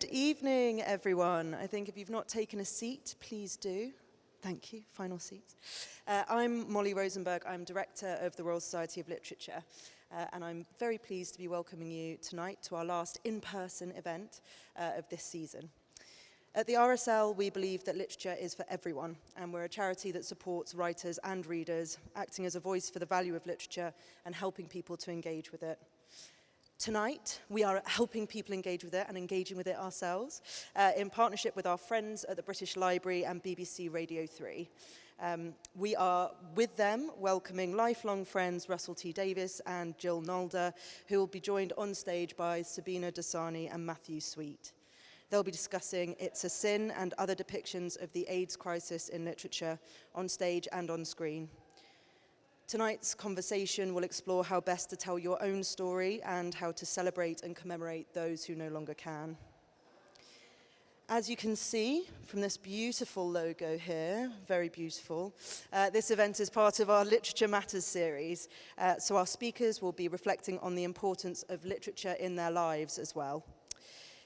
Good evening, everyone. I think if you've not taken a seat, please do. Thank you. Final seats. Uh, I'm Molly Rosenberg. I'm Director of the Royal Society of Literature. Uh, and I'm very pleased to be welcoming you tonight to our last in-person event uh, of this season. At the RSL, we believe that literature is for everyone, and we're a charity that supports writers and readers, acting as a voice for the value of literature and helping people to engage with it. Tonight, we are helping people engage with it and engaging with it ourselves uh, in partnership with our friends at the British Library and BBC Radio 3. Um, we are with them welcoming lifelong friends Russell T Davies and Jill Nalder, who will be joined on stage by Sabina Dosani and Matthew Sweet. They'll be discussing It's a Sin and other depictions of the AIDS crisis in literature on stage and on screen. Tonight's conversation will explore how best to tell your own story and how to celebrate and commemorate those who no longer can. As you can see from this beautiful logo here, very beautiful, uh, this event is part of our Literature Matters series. Uh, so our speakers will be reflecting on the importance of literature in their lives as well.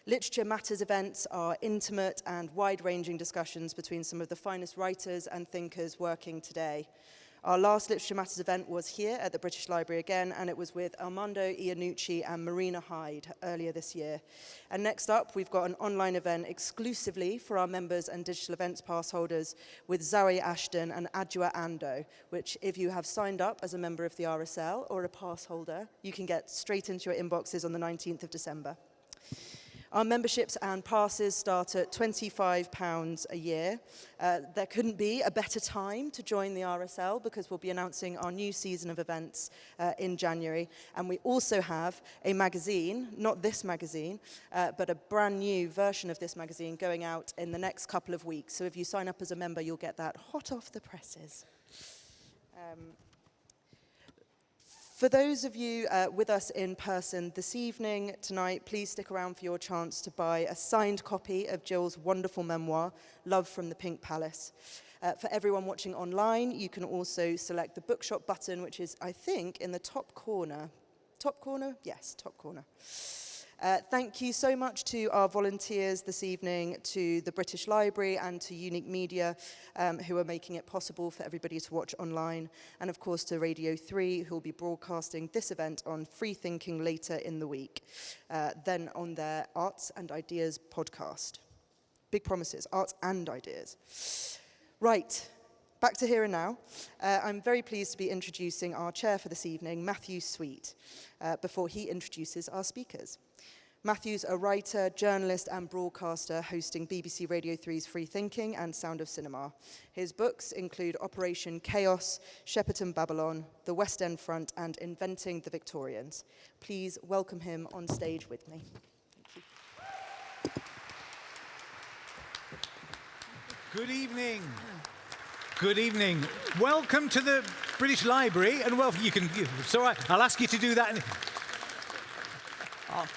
Literature Matters events are intimate and wide-ranging discussions between some of the finest writers and thinkers working today. Our last Literature Matters event was here at the British Library again, and it was with Armando Iannucci and Marina Hyde earlier this year. And next up, we've got an online event exclusively for our members and digital events pass holders with Zawe Ashton and Adjoa Andoh, which if you have signed up as a member of the RSL or a pass holder, you can get straight into your inboxes on the 19th of December. Our memberships and passes start at £25 a year. Uh, there couldn't be a better time to join the RSL because we'll be announcing our new season of events uh, in January. And we also have a magazine, not this magazine, uh, but a brand new version of this magazine going out in the next couple of weeks. So if you sign up as a member, you'll get that hot off the presses. Um, for those of you uh, with us in person this evening, tonight, please stick around for your chance to buy a signed copy of Jill's wonderful memoir, Love from the Pink Palace. Uh, for everyone watching online, you can also select the bookshop button, which is, I think, in the top corner. Top corner? Yes, top corner. Uh, thank you so much to our volunteers this evening, to the British Library and to Unique Media, um, who are making it possible for everybody to watch online, and of course to Radio 3, who will be broadcasting this event on Free Thinking later in the week, uh, then on their Arts and Ideas podcast. Big promises, arts and ideas. Right, back to here and now. Uh, I'm very pleased to be introducing our chair for this evening, Matthew Sweet, uh, before he introduces our speakers. Matthew's a writer, journalist and broadcaster hosting BBC Radio 3's Free Thinking and Sound of Cinema. His books include Operation Chaos, Shepperton Babylon, The West End Front and Inventing the Victorians. Please welcome him on stage with me. Thank you. Good evening. Good evening. Welcome to the British Library and well you can right. I'll ask you to do that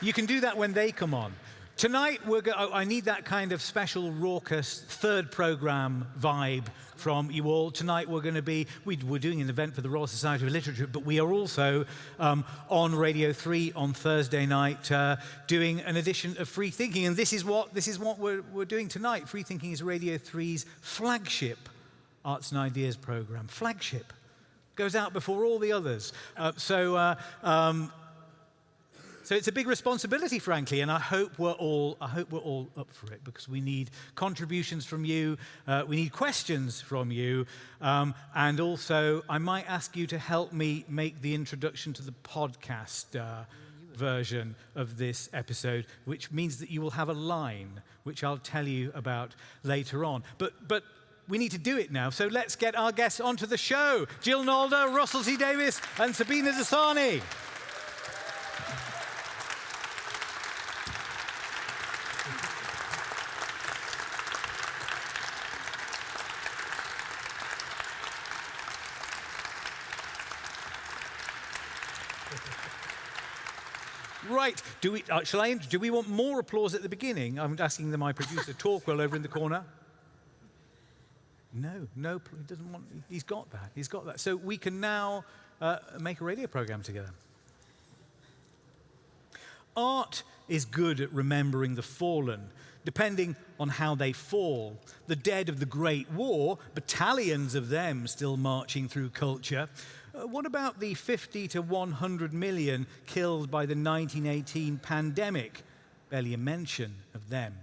you can do that when they come on. Tonight, we're go I need that kind of special, raucous, third program vibe from you all. Tonight, we're going to be, we, are doing an event for the Royal Society of Literature, but we are also um, on Radio 3 on Thursday night uh, doing an edition of Free Thinking. And this is what, this is what we're, we're doing tonight. Free Thinking is Radio 3's flagship arts and ideas program. Flagship. Goes out before all the others. Uh, so, uh, um, so it's a big responsibility, frankly, and I hope we're all, I hope we're all up for it because we need contributions from you, uh, we need questions from you, um, and also I might ask you to help me make the introduction to the podcast uh, version of this episode, which means that you will have a line, which I'll tell you about later on. But, but we need to do it now. So let's get our guests onto the show. Jill Nalder, Russell T. Davies, and Sabina Dosani. Right. Do we, uh, shall I, do we want more applause at the beginning? I'm asking the, my producer, Torquil, over in the corner. No, no, he doesn't want, he's got that, he's got that. So we can now uh, make a radio program together. art is good at remembering the fallen, depending on how they fall. The dead of the Great War, battalions of them still marching through culture. Uh, what about the 50 to 100 million killed by the 1918 pandemic? Barely a mention of them.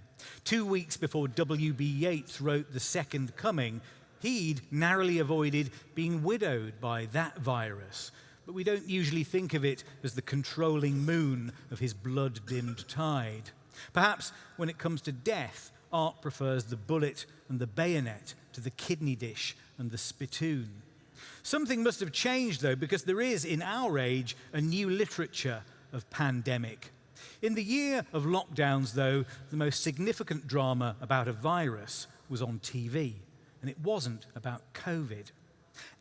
Two weeks before W.B. Yeats wrote The Second Coming, he'd narrowly avoided being widowed by that virus. But we don't usually think of it as the controlling moon of his blood dimmed tide. Perhaps when it comes to death, art prefers the bullet and the bayonet to the kidney dish and the spittoon. Something must have changed, though, because there is, in our age, a new literature of pandemic. In the year of lockdowns, though, the most significant drama about a virus was on TV, and it wasn't about COVID.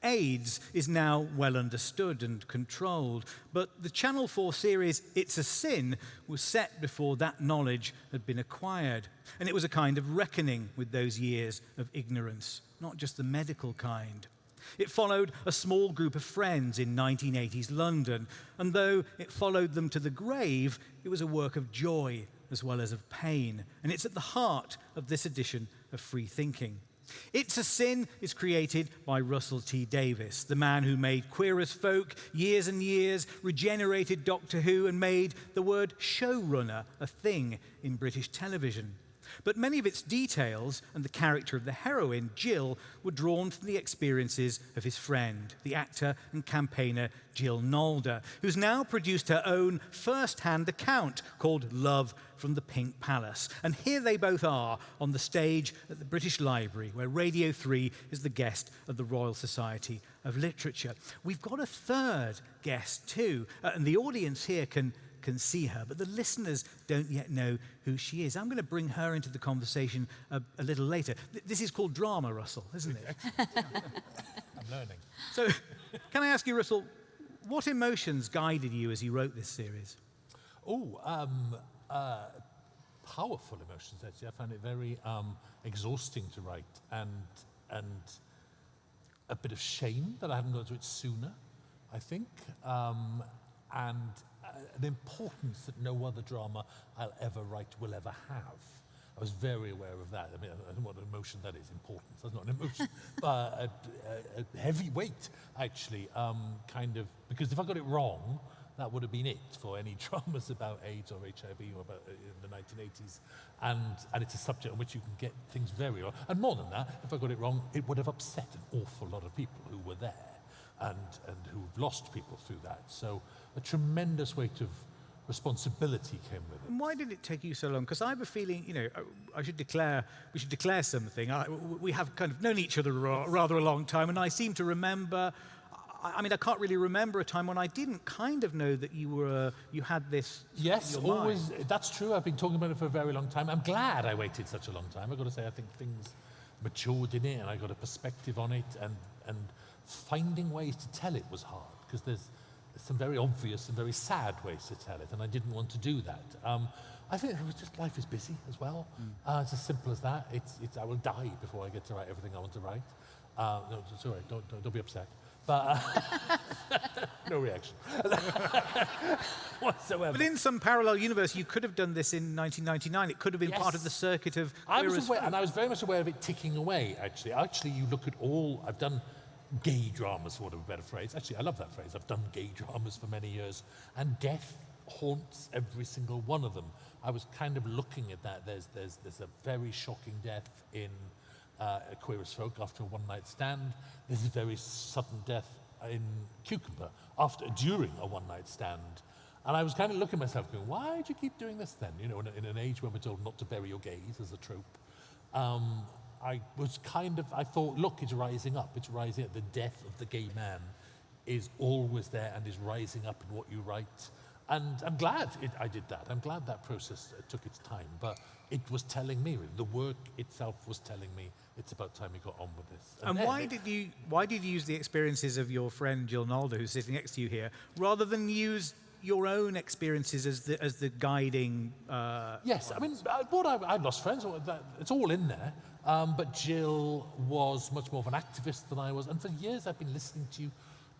AIDS is now well understood and controlled, but the Channel 4 series It's a Sin was set before that knowledge had been acquired. And it was a kind of reckoning with those years of ignorance, not just the medical kind. It followed a small group of friends in 1980s London, and though it followed them to the grave, it was a work of joy as well as of pain, and it's at the heart of this edition of Free Thinking. It's a Sin is created by Russell T Davies, the man who made Queer as Folk years and years, regenerated Doctor Who, and made the word showrunner a thing in British television. But many of its details and the character of the heroine, Jill, were drawn from the experiences of his friend, the actor and campaigner Jill Nalder, who's now produced her own first hand account called Love from the Pink Palace. And here they both are on the stage at the British Library, where Radio 3 is the guest of the Royal Society of Literature. We've got a third guest too, uh, and the audience here can can see her, but the listeners don't yet know who she is. I'm going to bring her into the conversation a, a little later. Th this is called drama, Russell, isn't it? I'm learning. So, can I ask you, Russell, what emotions guided you as you wrote this series? Oh, um, uh, powerful emotions, actually. I found it very um, exhausting to write and, and a bit of shame that I hadn't got to it sooner, I think. Um, and an importance that no other drama I'll ever write will ever have. I was very aware of that. I mean, I don't what an emotion that is, importance. That's not an emotion, but a, a, a, heavy weight, actually, um, kind of, because if I got it wrong, that would have been it for any dramas about AIDS or HIV or about uh, in the 1980s. And, and it's a subject on which you can get things very wrong. And more than that, if I got it wrong, it would have upset an awful lot of people who were there and, and who've lost people through that. So a tremendous weight of responsibility came with it. And why did it take you so long? Because I have a feeling, you know, I should declare, we should declare something. I, we have kind of known each other rather a long time, and I seem to remember, I, mean, I can't really remember a time when I didn't kind of know that you were, you had this. Yes, always. That's true. I've been talking about it for a very long time. I'm glad I waited such a long time. I've got to say, I think things matured in it, and I got a perspective on it, and and finding ways to tell it was hard because there's some very obvious and very sad ways to tell it, and I didn't want to do that. Um, I think it was just life is busy as well. Mm. Uh, it's as simple as that. It's, it's, I will die before I get to write everything I want to write. Uh, no, sorry, don't, don't, don't be upset. But uh, no reaction whatsoever. But in some parallel universe, you could have done this in 1999. It could have been yes. part of the circuit of. I was aware, and I was very much aware of it ticking away. Actually, actually, you look at all I've done gay dramas, for want of a better phrase. Actually, I love that phrase. I've done gay dramas for many years, and death haunts every single one of them. I was kind of looking at that. There's, there's, there's a very shocking death in uh, Queer as Folk after a one-night stand. There's a very sudden death in Cucumber after, during a one-night stand. And I was kind of looking at myself going, why do you keep doing this then? You know, in, in an age when we're told not to bury your gays as a trope. Um, I was kind of, I thought, look, it's rising up. It's rising up. The death of the gay man is always there and is rising up in what you write. And I'm glad it, I did that. I'm glad that process uh, took its time. But it was telling me, the work itself was telling me, it's about time we got on with this. And, and why did you why did you use the experiences of your friend Jill Nalder, who's sitting next to you here, rather than use your own experiences as the as the guiding? Uh, yes, I mean, uh, what I, I lost friends. It's all in there. Um, but Jill was much more of an activist than I was. And for years I've been listening to you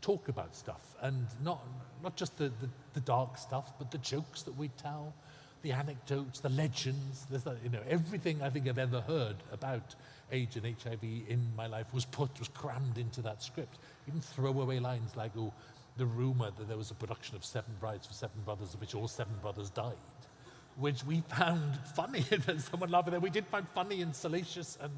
talk about stuff and not not just the, the, the dark stuff, but the jokes that we tell, the anecdotes, the legends. There's that, you know everything I think I've ever heard about AIDS and HIV in my life was put was crammed into that script. Even throwaway lines like oh. The rumor that there was a production of Seven Brides for Seven Brothers, of which all seven brothers died which we found funny. There's someone laughing there. We did find funny and salacious and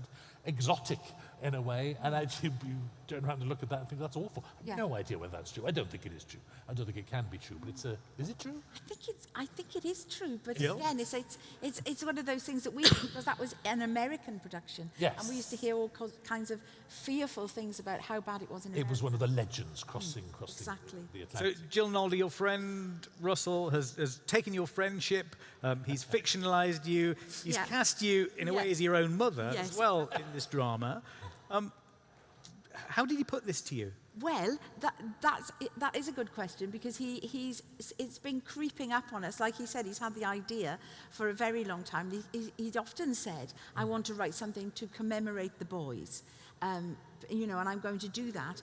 exotic in a way. And actually, you turn around and look at that and think that's awful. I have Yeah. no idea whether that's true. I don't think it is true. I don't think it can be true. But it's a. Is it true? I think it's. I think it is true, but Jill? again, it's, it's it's it's one of those things that we because that was an American production, Yes. and we used to hear all co- kinds of fearful things about how bad it was in America. It was one of the legends crossing across the- exactly. the, the So, Atlantic. Jill Nalder, your friend Russell has, has taken your friendship. Um, he's fictionalized you. He's Yeah. cast you in a way as your own mother as well in this drama. Um, how did he put this to you? Well, that, that's, that is a good question because he, he's, it's been creeping up on us. Like he said, he's had the idea for a very long time. He, he, he'd often said, I want to write something to commemorate the boys, um, you know, and I'm going to do that.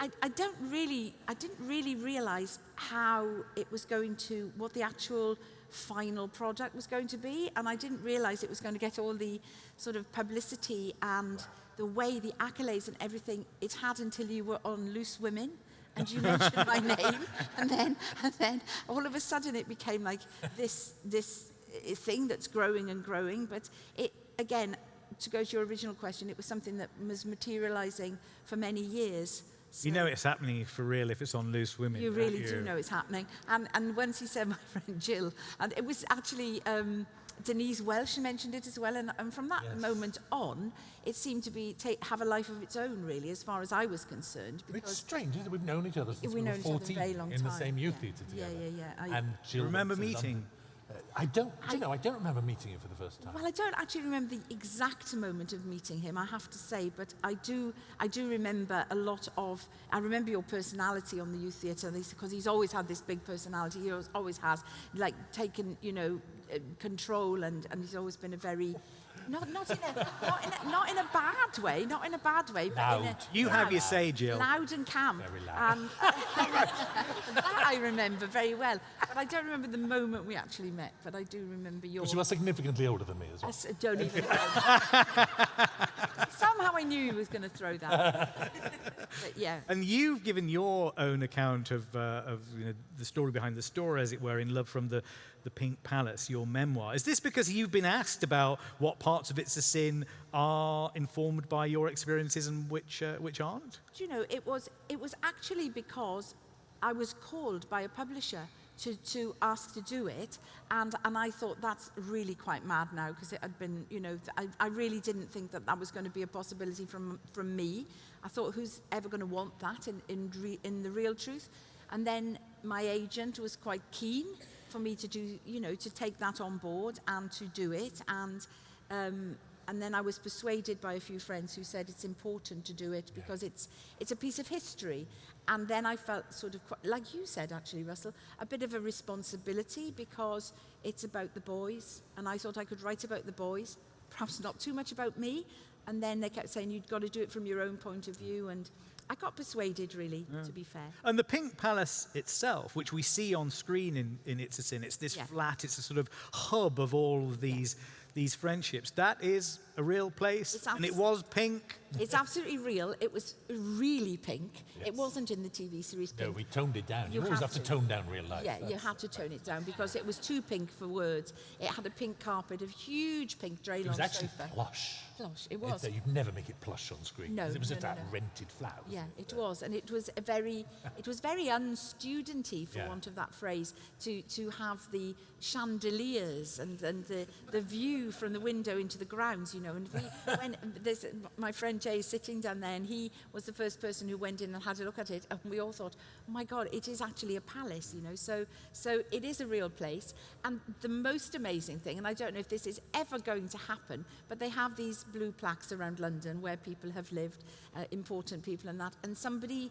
I, I don't really, I didn't really realize how it was going to, what the actual final product was going to be. And I didn't realize it was going to get all the sort of publicity and the way, the accolades and everything it had until you were on Loose Women and you mentioned my name. And then, and then all of a sudden it became like this, this uh, thing that's growing and growing. But it, again, to go to your original question, it was something that was materializing for many years. You know it's happening for real if it's on Loose Women. you really you? do know it's happening. And, and once he said my friend Jill, and it was actually um, Denise Welch mentioned it as well. And, and from that Yes. moment on, it seemed to be ta have a life of its own, really, as far as I was concerned. It's strange, isn't it? We've known each other since we've we were known each other a 14 very long in time. the same youth yeah. theatre together. yeah, yeah. yeah. I, And Jill Remember went to meeting? I don't, do you know, I don't remember meeting him for the first time. Well, I don't actually remember the exact moment of meeting him, I have to say, but I do, I do remember a lot of, I remember your personality on the youth theatre, because he's always had this big personality, he always, has, like, taken, you know, uh, control, and, and he's always been a very, not, not, in a, not, in a, not in a bad way, not in a bad way, but in a, Loud. You have your say, Jill. Loud and camp. Very loud. And that I remember very well. But I don't remember the moment we actually met, but I do remember your... But you are significantly older than me as I well. s- don't even Somehow I knew he was going to throw that. but yeah. And you've given your own account of, uh, of you know, the story behind the story, as it were, in Love from the, the Pink Palace, your memoir. Is this because you've been asked about what parts of It's a Sin are informed by your experiences and which, uh, which aren't? Do you know, it was, it was actually because I was called by a publisher to, to ask to do it. And, and I thought that's really quite mad now because it had been, you know, I, I really didn't think that that was going to be a possibility from, from me. I thought, who's ever going to want that in, in, re, in the real truth? And then my agent was quite keen for me to do, you know, to take that on board and to do it. And, um, and then I was persuaded by a few friends who said it's important to do it because it's, it's a piece of history. And then I felt sort of, quite, like you said actually, Russell, a bit of a responsibility because it's about the boys. And I thought I could write about the boys, perhaps not too much about me. And then they kept saying, you've got to do it from your own point of view. And I got persuaded, really, to be fair. And the Pink Palace itself, which we see on screen in, in It's a Sin, it's this Yeah. flat, it's a sort of hub of all of these, these friendships. That is a real place, It's and it was pink. It's absolutely real. It was really pink. It wasn't in the TV series No, we toned it down. You, You always have have to to. tone down real life. Yeah, you had to tone it down because it was too pink for words. It had a pink carpet, a huge pink It was actually sofa. plush. Plush, it It- was. uh, you'd never make it plush on screen. No, 'cause It was no, just no, that no. rented flat. Yeah, it? it was, and it was a very, it was very unstudenty, for Yeah. want of that phrase, to to have the chandeliers and and the the view from the window into the grounds, you know. And we, when there's my friend Jay is sitting down there, and he was the first person who went in and had a look at it, and we all thought, oh my God, it is actually a palace, you know. So so it is a real place, and the most amazing thing, and I don't know if this is ever going to happen, but they have these blue plaques around London where people have lived, uh, important people and that, and somebody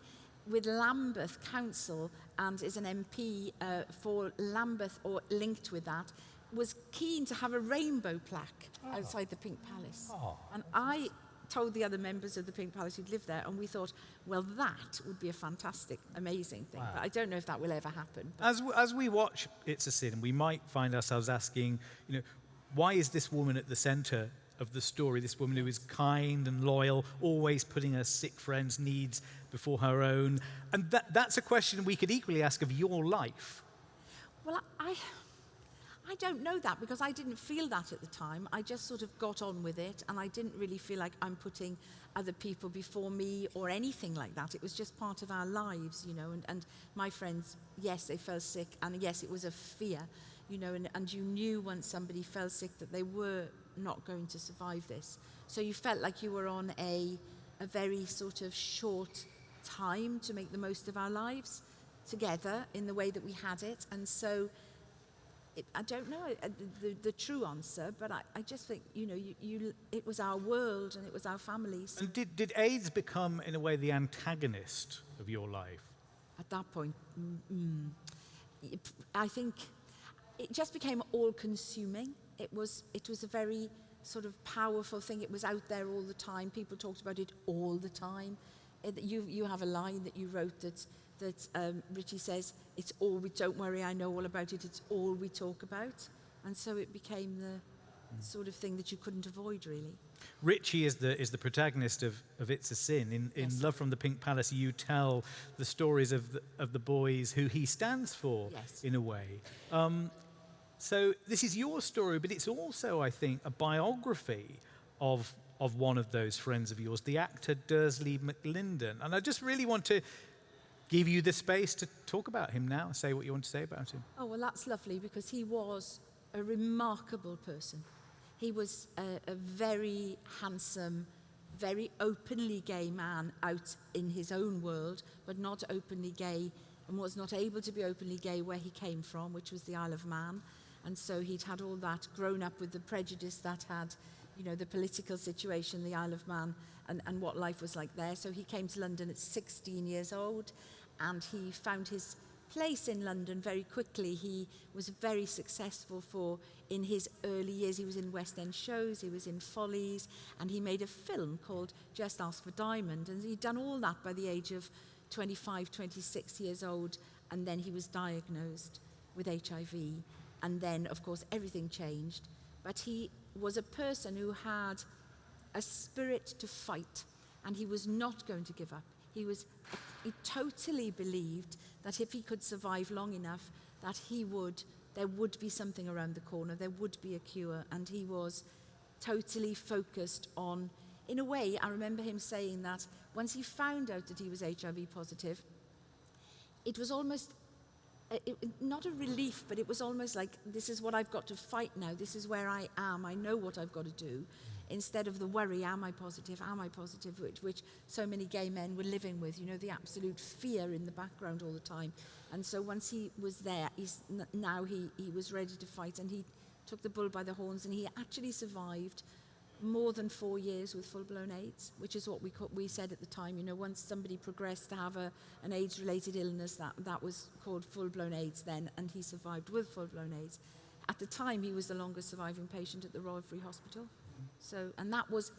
with Lambeth Council and is an MP uh, for Lambeth or linked with that, was keen to have a rainbow plaque ah. outside the Pink Palace. Oh. And I told the other members of the Pink Palace who'd lived there, and we thought, well, that would be a fantastic, amazing thing. But I don't know if that will ever happen. As, w- as we watch It's a Sin, we might find ourselves asking, you know, why is this woman at the center of the story? This woman who is kind and loyal, always putting her sick friends' needs before her own. And that, that's a question we could equally ask of your life. Well, I, I don't know that because I didn't feel that at the time. I just sort of got on with it and I didn't really feel like I'm putting other people before me or anything like that. It was just part of our lives, you know. And, and my friends, yes, they fell sick and yes, it was a fear, you know, and, and you knew once somebody fell sick that they were not going to survive this. So you felt like you were on a, a very sort of short time to make the most of our lives together in the way that we had it. And so it, I don't know uh, the, the, the true answer, but I, I just think, you know, you, you, it was our world and it was our families. And did, did AIDS become, in a way, the antagonist of your life? At that point, mm, mm, I think it just became all-consuming. It was, it was a very sort of powerful thing. It was out there all the time. People talked about it all the time. It, you, you have a line that you wrote that, that um, Richie says, it's all we, don't worry, I know all about it, it's all we talk about. And so it became the sort of thing that you couldn't avoid, really. Richie is the, is the protagonist of, of It's a Sin. In, in Yes. Love from the Pink Palace, you tell the stories of the, of the boys who he stands for, Yes. in a way. Um, so this is your story, but it's also, I think, a biography of, of one of those friends of yours, the actor Dursley McLinden. And I just really want to give you the space to talk about him now, say what you want to say about him. Oh, well, that's lovely because he was a remarkable person. He was a, a very handsome, very openly gay man out in his own world, but not openly gay and was not able to be openly gay where he came from, which was the Isle of Man. And so he'd had all that grown up with the prejudice that had, you know, the political situation, the Isle of Man, and, and what life was like there. So he came to London at 16 years old and he found his place in London very quickly. He was very successful for in his early years. He was in West End shows, he was in Follies, and he made a film called Just Ask for Diamond. And he'd done all that by the age of 25, 26 years old, and then he was diagnosed with HIV. And then, of course, everything changed. But he was a person who had a spirit to fight, and he was not going to give up. He was he totally believed that if he could survive long enough, that he would there would be something around the corner, there would be a cure, and he was totally focused on. In a way, I remember him saying that once he found out that he was HIV positive, it was almost uh, it, not a relief, but it was almost like this is what I've got to fight now. This is where I am. I know what I've got to do. Instead of the worry, am I positive? Am I positive? Which, which so many gay men were living with. You know, the absolute fear in the background all the time. And so once he was there, he's now he, he was ready to fight, and he took the bull by the horns, and he actually survived more than four years with full-blown AIDS, which is what we, we said at the time. You know, once somebody progressed to have a, an AIDS-related illness, that, that was called full-blown AIDS then, and he survived with full-blown AIDS. At the time, he was the longest surviving patient at the Royal Free Hospital. So, and that was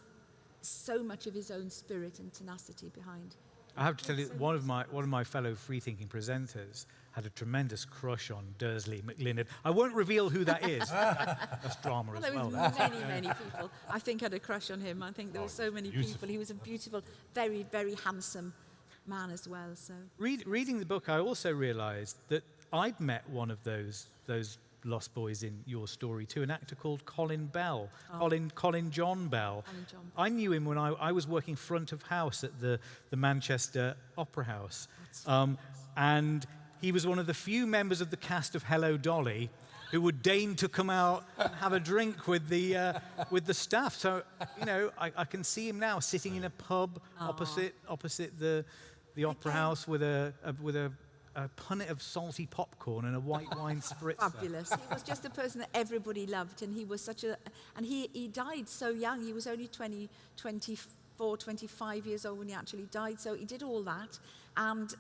so much of his own spirit and tenacity behind. I have to tell you, one of my one of my fellow free-thinking presenters had a tremendous crush on Dursley McLinden. I won't reveal who that is. That's drama Well, as there well. was many, many people. I think had a crush on him. I think there were so oh, many beautiful. people. He was a beautiful, very, very handsome man as well. So. Read, reading the book, I also realised that I'd met one of those those lost boys in your story too, an actor called Colin Bell, Colin Colin John Bell. Colin John I knew him when I, I was working front of house at the the Manchester Opera House, um, and he was one of the few members of the cast of Hello Dolly. Who would deign to come out and have a drink with the uh, with the staff? So you know, I, I can see him now sitting in a pub opposite opposite the the opera house with a, a with a, a punnet of salty popcorn and a white wine spritzer. Fabulous. he was just a person that everybody loved, and he was such a. And he, he died so young. He was only 20, 24, 25 years old when he actually died. So he did all that. And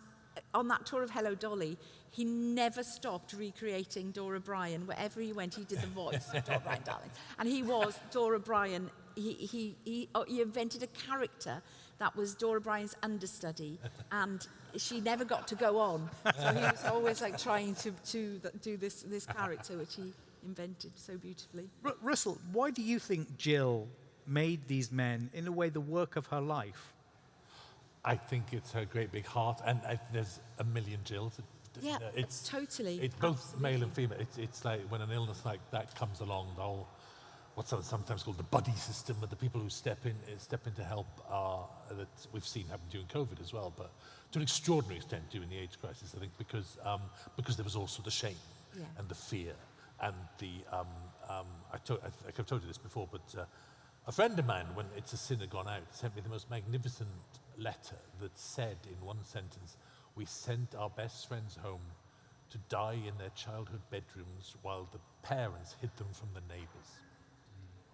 on that tour of Hello Dolly, he never stopped recreating Dora Bryan. Wherever he went, he did the voice of Dora Bryan, darling. And he was Dora Bryan he, he, he, oh, he invented a character that was Dora Bryan's understudy, and she never got to go on. So he was always like trying to, to do this, this character, which he invented so beautifully. Ru- Russell, why do you think Jill made these men, in a way, the work of her life? I think it's her great big heart, and I, there's a million Jills. Yeah, it's totally, It's both absolutely. male and female. It's, it's like when an illness like that comes along, the whole what's sometimes called the buddy system, but the people who step in uh, step in to help are that we've seen happen during COVID as well, but to an extraordinary extent during the AIDS crisis, I think, because um, because there was also the shame Yeah. and the fear and the um, um, I, to, I, I have told you this before, but uh, a friend of mine, when It's a Sin had gone out, sent me the most magnificent letter that said in one sentence, "We sent our best friends home to die in their childhood bedrooms while the parents hid them from the neighbours."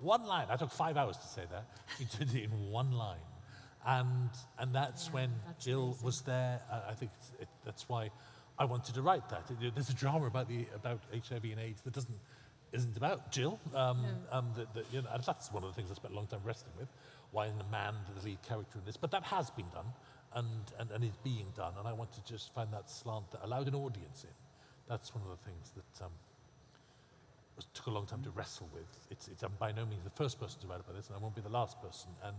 One line. I took five hours to say that. He did it in one line. And, and that's when that's Jill amazing. was there. I, I think it, that's why I wanted to write that. There's a drama about, the, about HIV and AIDS that doesn't, isn't about Jill. Um, um, that, that, you know, and that's one of the things I spent a long time wrestling with. Why isn't a man the lead character in this? But that has been done and, and, and is being done. And I want to just find that slant that allowed an audience in. That's one of the things that um, took a long time to wrestle with. It's, it's, I'm by no means the first person to write about this, and I won't be the last person. And,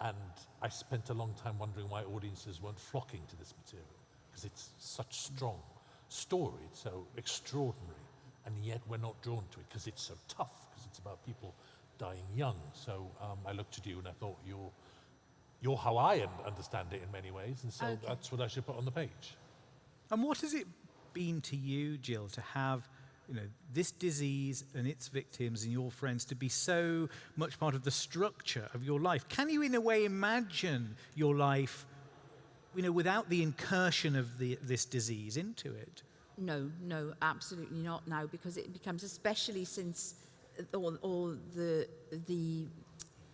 and I spent a long time wondering why audiences weren't flocking to this material, because it's such strong story, it's so extraordinary, and yet we're not drawn to it because it's so tough, because it's about people dying young. So um, I looked at you and I thought, you're, you're how I understand it in many ways, and so Okay. that's what I should put on the page. And what has it been to you, Jill, to have you know, this disease and its victims and your friends to be so much part of the structure of your life? Can you, in a way, imagine your life, you know, without the incursion of the, this disease into it? No, no, absolutely not now, because it becomes, especially since all, all the, the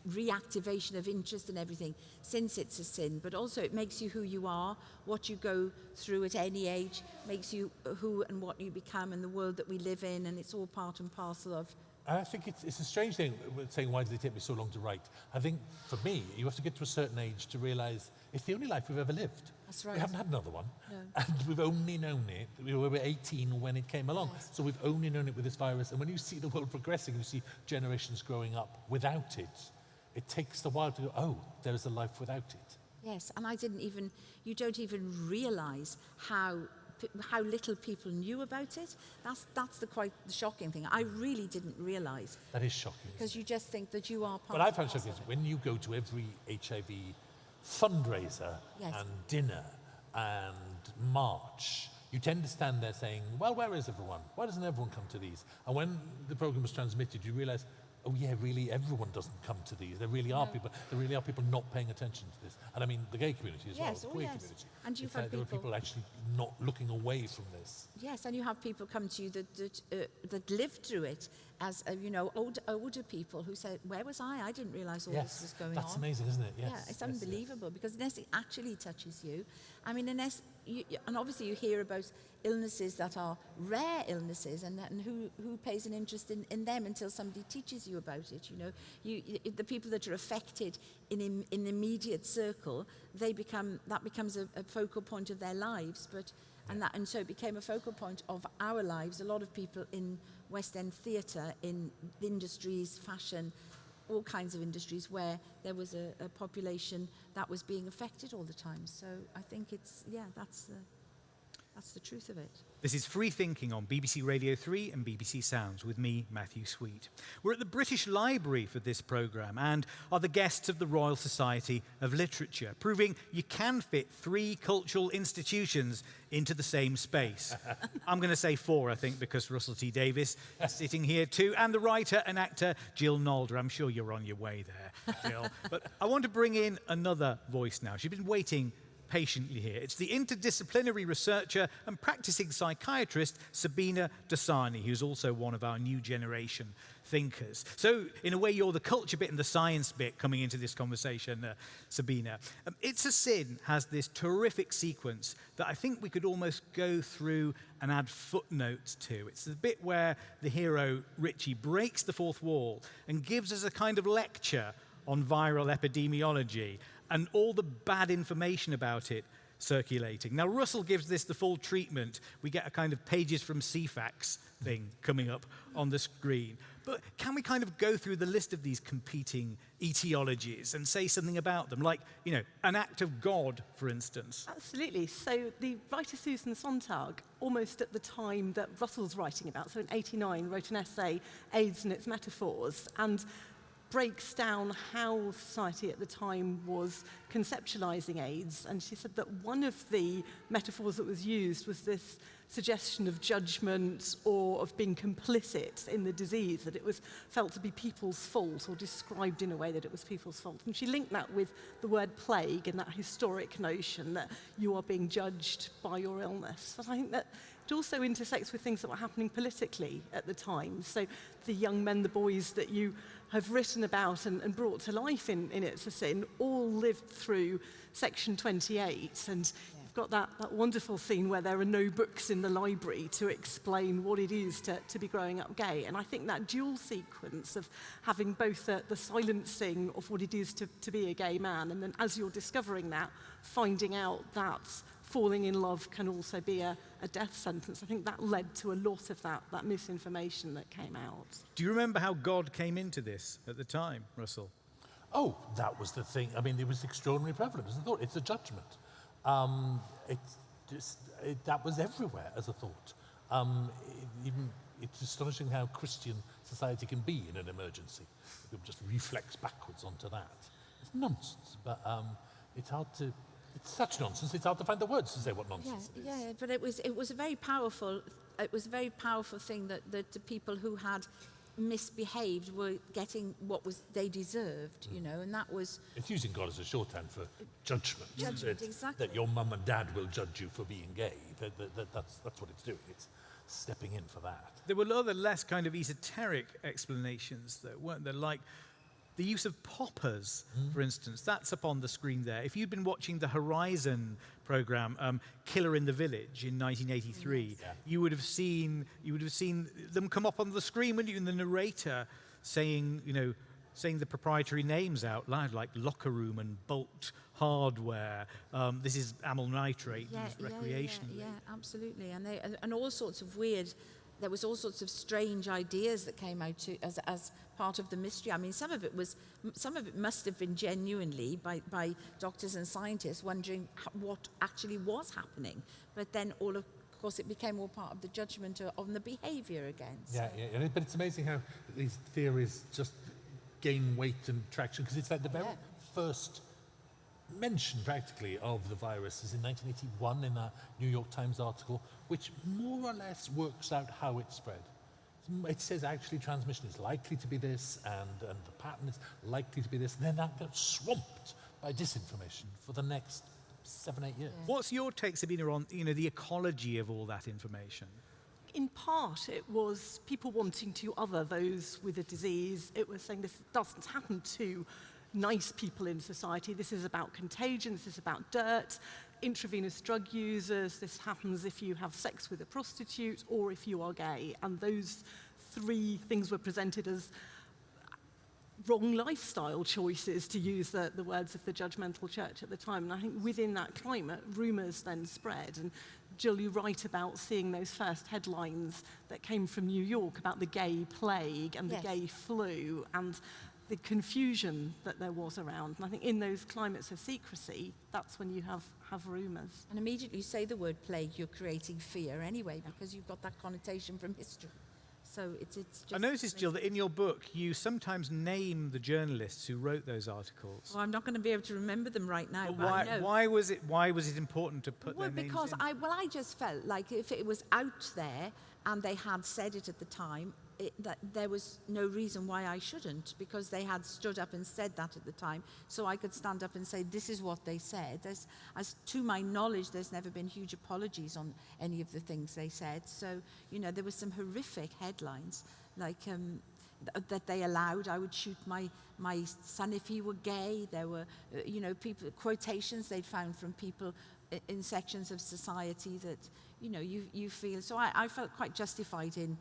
reactivation of interest and everything, since it's a sin, but also it makes you who you are, what you go through at any age, makes you who and what you become in the world that we live in, and it's all part and parcel of And I think it's, it's a strange thing saying, why did it take me so long to write? I think for me, you have to get to a certain age to realize it's the only life we've ever lived. That's right. We haven't had another one. No. And we've only known it, we were 18 when it came along. So we've only known it with this virus. And when you see the world progressing, you see generations growing up without it, it takes a while to go, oh, there is a life without it. Yes, and I didn't even, you don't even realize how, how little people knew about it. That's, that's the quite the shocking thing. I really didn't realize That is shocking. because you just think that you are part What I found shocking is when you go to every HIV fundraiser Yes. and dinner and march, you tend to stand there saying, well, where is everyone? Why doesn't everyone come to these? And when the program was transmitted, you realize, oh yeah, really, everyone doesn't come to these. There really are people, there really are people not paying attention to this. And I mean, the gay community as well, Yes, the oh queer yes. community. And you've It's had there were people- people actually not looking away from this. Yes, and you have people come to you that that, uh, that lived through it as uh, you know old, older people who said, "Where was I? I didn't realise all this was going that's on." amazing, isn't it? Yes, yeah, it's yes, yes. unbelievable because unless it actually touches you, I mean, unless you, and obviously you hear about illnesses that are rare illnesses, and, and who who pays an interest in, in them until somebody teaches you about it. You know, you, you the people that are affected in in, in immediate circle, they become that becomes a, a focal point of their lives, but. And, that, and so it became a focal point of our lives. A lot of people in West End theatre, in industries, fashion, all kinds of industries where there was a, a population that was being affected all the time. So I think it's, yeah, that's the, that's the truth of it. This is Free Thinking on BBC Radio 3 and BBC Sounds with me, Matthew Sweet. We're at the British Library for this programme and are the guests of the Royal Society of Literature, proving you can fit three cultural institutions into the same space. I'm going to say four, I think, because Russell T Davies is sitting here too, and the writer and actor Jill Nalder. I'm sure you're on your way there, Jill. but I want to bring in another voice now. She's been waiting patiently here. It's the interdisciplinary researcher and practicing psychiatrist Sabina Dosani, who's also one of our new generation thinkers. So, in a way, you're the culture bit and the science bit coming into this conversation, uh, Sabina. Um, it's a Sin has this terrific sequence that I think we could almost go through and add footnotes to. It's the bit where the hero, Richie, breaks the fourth wall and gives us a kind of lecture on viral epidemiology and all the bad information about it circulating. Now, Russell gives this the full treatment. We get a kind of pages from Ceefax thing coming up on the screen. But can we kind of go through the list of these competing etiologies and say something about them? Like, you know, an act of God, for instance. Absolutely. So the writer Susan Sontag, almost at the time that Russell's writing about, so in 89, wrote an essay, AIDS and its Metaphors, and breaks down how society at the time was conceptualizing AIDS. And she said that one of the metaphors that was used was this suggestion of judgment or of being complicit in the disease, that it was felt to be people's fault or described in a way that it was people's fault. And she linked that with the word plague and that historic notion that you are being judged by your illness. But I think that it also intersects with things that were happening politically at the time. So the young men, the boys that you have written about and, and brought to life in, in It's a Sin all lived through Section 28. And yeah. you've got that, that wonderful scene where there are no books in the library to explain what it is to, to be growing up gay. And I think that dual sequence of having both the, the silencing of what it is to, to be a gay man and then as you're discovering that, finding out that falling in love can also be a, a death sentence. I think that led to a lot of that, that misinformation that came out. Do you remember how God came into this at the time, Russell? Oh, that was the thing. I mean, it was extraordinary prevalence. It's a thought. It's a judgment. Um, it's just, it, that was everywhere as a thought. Um, it, even, it's astonishing how Christian society can be in an emergency. It just reflects backwards onto that. It's nonsense, but um, it's hard to. It's such nonsense. It's hard to find the words to say what Yeah, nonsense it is. yeah, but it was it was a very powerful it was a very powerful thing that, that the people who had misbehaved were getting what was they deserved, you mm. know, and that was It's using God as a shorthand for judgment. Judgment, That- exactly. That your mum and dad will judge you for being gay. That, that, that, that's, that's what it's doing. It's stepping in for that. There were other less kind of esoteric explanations that weren't there, like the use of poppers, for instance. That's up on the screen there. If you'd been watching the Horizon program, um, Killer in the Village in 1983, Yeah. you would have seen you would have seen them come up on the screen, wouldn't you? And the narrator saying, you know, saying the proprietary names out loud, like locker room and bolt hardware. Um, this is amyl nitrate used recreationally. Yeah, yeah, absolutely. And, they, and all sorts of weird, there was all sorts of strange ideas that came out to, as, as part of the mystery. I mean, some of it was, some of it must have been genuinely by, by doctors and scientists wondering what actually was happening. But then all of course it became all part of the judgment on the behavior again. So- Yeah, yeah, yeah. But it's amazing how these theories just gain weight and traction because it's like the very Yeah. first mention practically of the virus is in 1981 in a New York Times article, which more or less works out how it spread. It says actually transmission is likely to be this, and, and the pattern is likely to be this, and then that gets swamped by disinformation for the next seven, eight years. What's your take, Sabina, on you know the ecology of all that information? In part, it was people wanting to other those with a disease. It was saying this doesn't happen to nice people in society. This is about contagion, this is about dirt, intravenous drug users. This happens if you have sex with a prostitute or if you are gay. And those three things were presented as wrong lifestyle choices, to use the, the words of the judgmental church at the time. And I think within that climate, rumours then spread. And Jill, you write about seeing those first headlines that came from New York about the gay plague and the Yes. gay flu and the confusion that there was around. And I think in those climates of secrecy, that's when you have, have rumours. And immediately you say the word plague, you're creating fear anyway because you've got that connotation from history. So it's, it's just... I noticed, Jill, that in your book you sometimes name the journalists who wrote those articles. Well, I'm not going to be able to remember them right now, But but why, why was it? Why was it important to put well, their names because in? I well, I just felt like if it was out there and they had said it at the time, it, that there was no reason why I shouldn't because they had stood up and said that at the time. So I could stand up and say, this is what they said. There's, as to my knowledge, there's never been huge apologies on any of the things they said. So, you know, there were some horrific headlines like um, th- that they allowed. I would shoot my, my son if he were gay. There were, uh, you know, people, quotations they'd found from people in sections of society that, you know, you, you feel. So I, I felt quite justified in,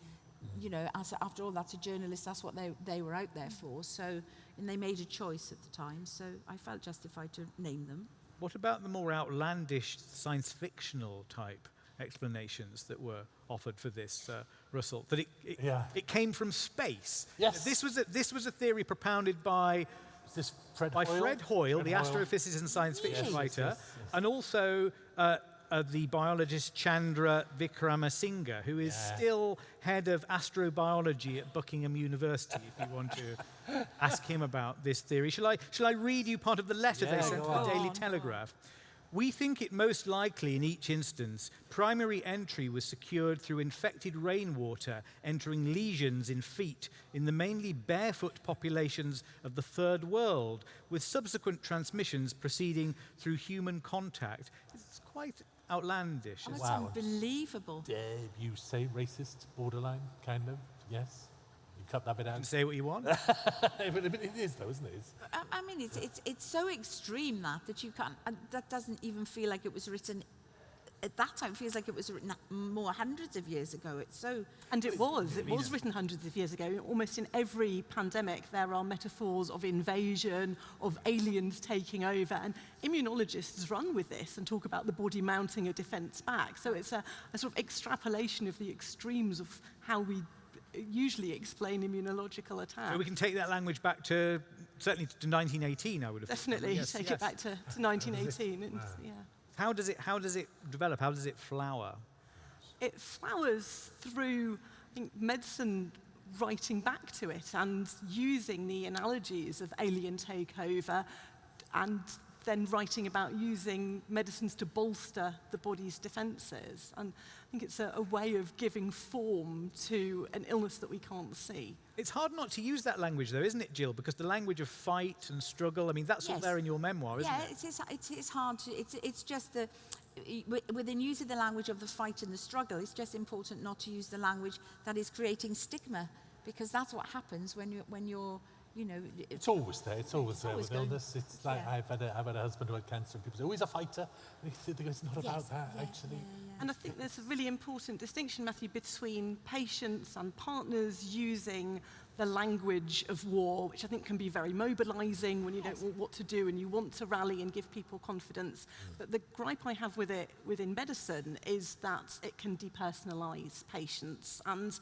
you know, as, after all, that's a journalist, that's what they, they were out there for. So, and they made a choice at the time. So I felt justified to name them. What about the more outlandish science fictional type explanations that were offered for this, uh, Russell? That it, it, Yeah. it came from space. Yes. This was a, this was a theory propounded by this Fred by Hoyle? Fred Hoyle, Fred the astrophysicist and science fiction Really? writer, Yes, yes, yes. and also uh, uh, the biologist Chandra Wickramasinghe, who is Yeah. still head of astrobiology at Buckingham University. if you want to ask him about this theory, shall I? Shall I read you part of the letter they sent to the. Daily Go on, go on. Telegraph? We think it most likely in each instance, primary entry was secured through infected rainwater entering lesions in feet in the mainly barefoot populations of the third world, with subsequent transmissions proceeding through human contact. It's quite outlandish. Oh, isn't it's Wow. unbelievable. Dare you say racist, borderline, kind of? Yes? You cut that bit it? You out? can say what you want. but it it is, though, isn't it? It's, I, I mean, it's, it's, it's so extreme that, that you can't, and that doesn't even feel like it was written at that time. It feels like it was written more hundreds of years ago. It's so, And it was. It was written hundreds of years ago. Almost in every pandemic, there are metaphors of invasion, of aliens taking over. And immunologists run with this and talk about the body mounting a defense back. So it's a, a sort of extrapolation of the extremes of how we usually explain immunological attacks. So we can take that language back to certainly to 1918. I would have. Definitely Yes, take yes. it back to, to 1918. And, yeah. How does it? How does it develop? How does it flower? it flowers through I think, medicine writing back to it and using the analogies of alien takeover and then writing about using medicines to bolster the body's defences. And I think it's a, a way of giving form to an illness that we can't see. It's hard not to use that language, though, isn't it, Jill? Because the language of fight and struggle, I mean, that's all there in your memoir, isn't yeah, it? it is, it's, it's hard to, it's, it's just the, within using the language of the fight and the struggle, it's just important not to use the language that is creating stigma, because that's what happens when you're, when you're you know, it's always there. It's always It's there always with going- illness. It's like yeah. I've, had a, I've had a husband who had cancer, and people say, oh, he's a fighter. And they go, it's not Yes, about that, yeah, actually. yeah, yeah. And I think there's a really important distinction, Matthew, between patients and partners using the language of war, which I think can be very mobilizing when you don't know what to do and you want to rally and give people confidence. Mm. But the gripe I have with it within medicine is that it can depersonalize patients. And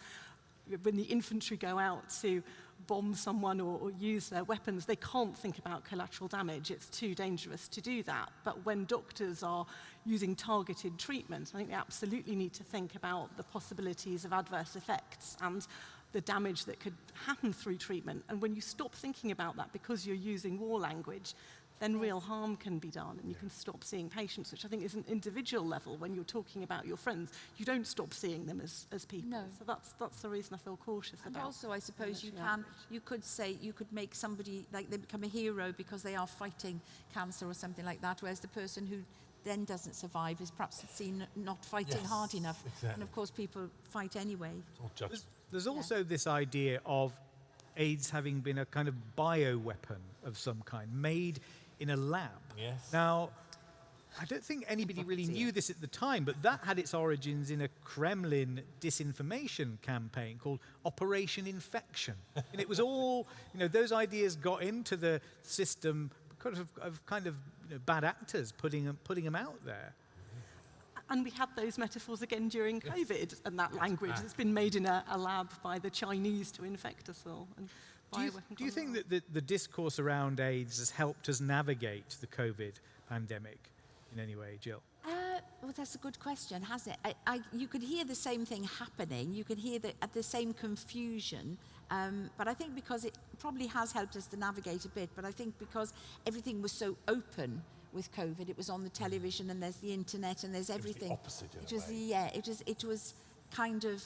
when the infantry go out to bomb someone or, or use their weapons, they can't think about collateral damage. It's too dangerous to do that. But when doctors are using targeted treatment, I think they absolutely need to think about the possibilities of adverse effects and the damage that could happen through treatment. And when you stop thinking about that because you're using war language, then real harm can be done and you can stop seeing patients, which I think is an individual level when you're talking about your friends. You don't stop seeing them as, as people. No. So that's, that's the reason I feel cautious And about also, I suppose you can, you could say, you could make somebody, like they become a hero because they are fighting cancer or something like that, whereas the person who then doesn't survive is perhaps seen not fighting Yes, hard enough. And of course, people fight anyway. It's all judged. There's also this idea of AIDS having been a kind of bioweapon of some kind, made in a lab. Yes. Now, I don't think anybody really knew this at the time, but that had its origins in a Kremlin disinformation campaign called Operation Infection. and it was all, you know, those ideas got into the system because of, of kind of you know, bad actors putting them, putting them out there. And we had those metaphors again during COVID and that language ah. that's been made in a, a lab by the Chinese to infect us all. And Do you, do you think that the, the discourse around AIDS has helped us navigate the COVID pandemic in any way, Jill? Uh, well, that's a good question, hasn't it? I, I, you could hear the same thing happening. You could hear the, at the same confusion. Um, but I think because it probably has helped us to navigate a bit, but I think because everything was so open with COVID, it was on the television and there's the internet and there's was the everything. opposite in It a was way. the, yeah, it was, it was, kind of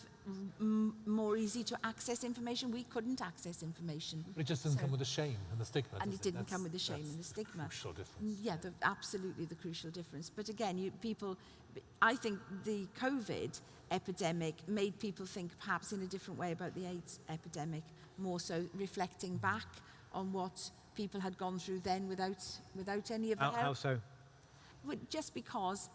m- more easy to access information. We couldn't access information. But it just doesn't So- come with the shame and the stigma. and does it didn't That's- come with the shame and the stigma. Crucial difference. Mm, Yeah, the, absolutely the crucial difference. But again, you, people, I think the COVID epidemic made people think perhaps in a different way about the AIDS epidemic, more so reflecting back on what people had gone through then without, without any of the How, help. how so? Well, just because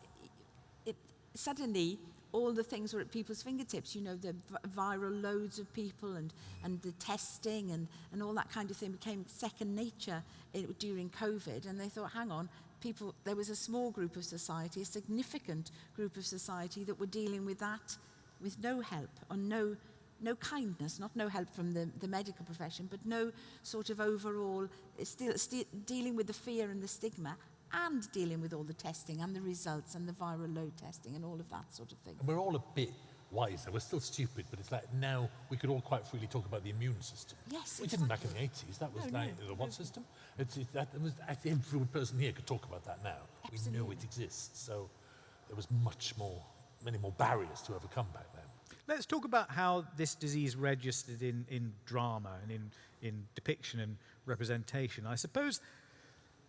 it suddenly all the things were at people's fingertips, you know, the viral loads of people and, and the testing and, and all that kind of thing became second nature i during COVID. And they thought, hang on, people, there was a small group of society, a significant group of society that were dealing with that with no help or no, no kindness, not no help from the, the medical profession, but no sort of overall, still, still dealing with the fear and the stigma and dealing with all the testing and the results and the viral load testing and all of that sort of thing. And we're all a bit wiser. We're still stupid, but it's like now we could all quite freely talk about the immune system. Yes, We didn't back in the 80s. That was No, like no, the what system? It's, it, that it was, actually every person here could talk about that now. We know it exists. So there was much more, many more barriers to overcome back then. Let's talk about how this disease registered in, in drama and in, in depiction and representation. I suppose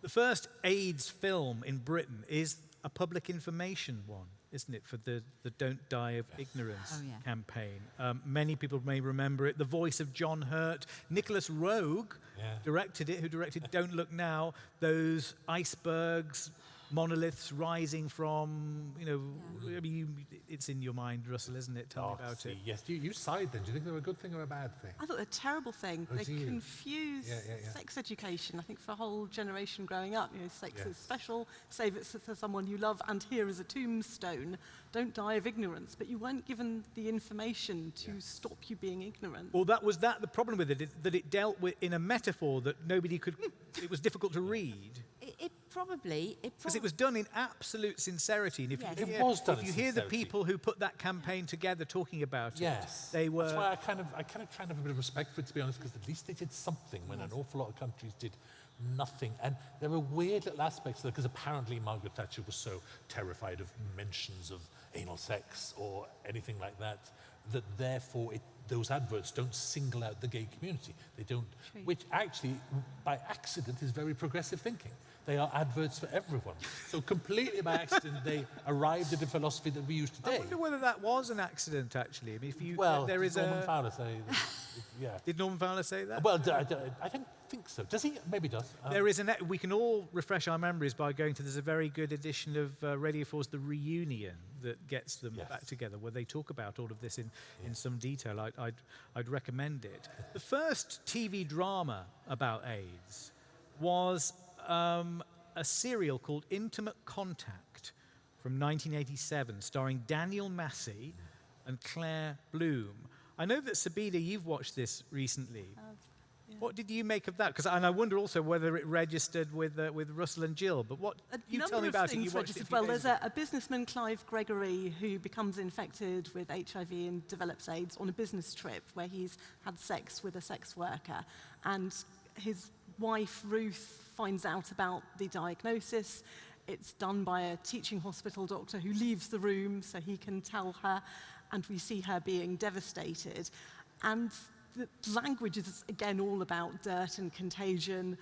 the first AIDS film in Britain is a public information one, isn't it, for the, the Don't Die of Ignorance Oh, yeah. campaign. Um, many people may remember it. The voice of John Hurt. Nicolas Roeg Yeah. directed it, who directed Don't Look Now. Those icebergs, monoliths rising from, you know, I mean, you, it's in your mind, Russell, isn't it? Tell me ah, about Oh, see, it. Yes, you, you side then. Do you think they're a good thing or a bad thing? I thought they're a terrible thing. Oh, they confuse Yeah, yeah, yeah. sex education. I think for a whole generation growing up, you know, sex Yes. is special, save it for someone you love, and here is a tombstone. Don't die of ignorance. But you weren't given the information to stop you being ignorant. Well, that was that the problem with it, it- that it dealt with in a metaphor that nobody could, it was difficult to read. It, it probably, it Because it prob- was done in absolute sincerity. And if Yes. you It hear, was done if you hear the people who put that campaign together talking about it, Yes. they were. That's why I kind of, I kind of try and have a bit of respect for it, to be honest, because at least they did something when an awful lot of countries did nothing. And there were weird little aspects of that because apparently Margaret Thatcher was so terrified of mentions of anal sex or anything like that, that therefore it, those adverts don't single out the gay community. They don't, True. which actually, by accident, is very progressive thinking. They are adverts for everyone. So completely by accident, they arrived at a philosophy that we use today. I wonder whether that was an accident, actually. I mean, if you, Well, there did is Norman a. Fowler say, that- yeah. Did Norman Fowler say that? Well, d- I, d- I don't think so. Does he? Maybe does. Um, There is an. We can all refresh our memories by going to. There's a very good edition of uh, Radio 4's The Reunion that gets them Yes. back together, where they talk about all of this in, in some detail. I, I'd, I'd recommend it. The first TV drama about AIDS was um, a serial called Intimate Contact from 1987, starring Daniel Massey and Claire Bloom. I know that Sabina, you've watched this recently. What did you make of that? Because and I wonder also whether it registered with uh, with Russell and Jill. But what A you tell me about it? You watched it. Well, there's a, a businessman, Clive Gregory, who becomes infected with HIV and develops AIDS on a business trip where he's had sex with a sex worker. And his wife, Ruth, finds out about the diagnosis. It's done by a teaching hospital doctor who leaves the room so he can tell her, and we see her being devastated. And the language is, again, all about dirt and contagion.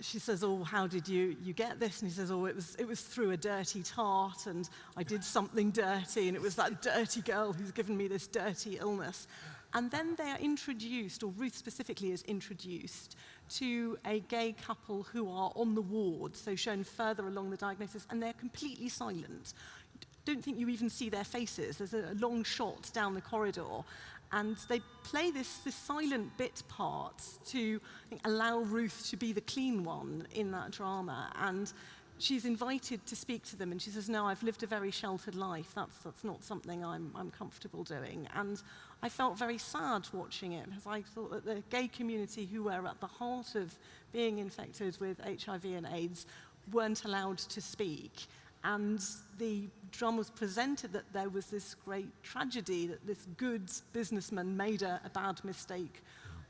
She says, oh, how did you, you get this? And he says, oh, it was, it was through a dirty tart, and I did something dirty, and it was that dirty girl who's given me this dirty illness. And then they are introduced, or Ruth specifically is introduced to a gay couple who are on the ward, so shown further along the diagnosis, and they're completely silent. Don't think you even see their faces. There's a, long shot down the corridor, and they play this, this silent bit part to think, allow Ruth to be the clean one in that drama. And she's invited to speak to them, and she says, "No, I've lived a very sheltered life. That's that's not something I'm I'm comfortable doing." And I felt very sad watching it because I thought that the gay community, who were at the heart of being infected with HIV and AIDS, weren't allowed to speak. And the drama was presented that there was this great tragedy that this good businessman made a, a bad mistake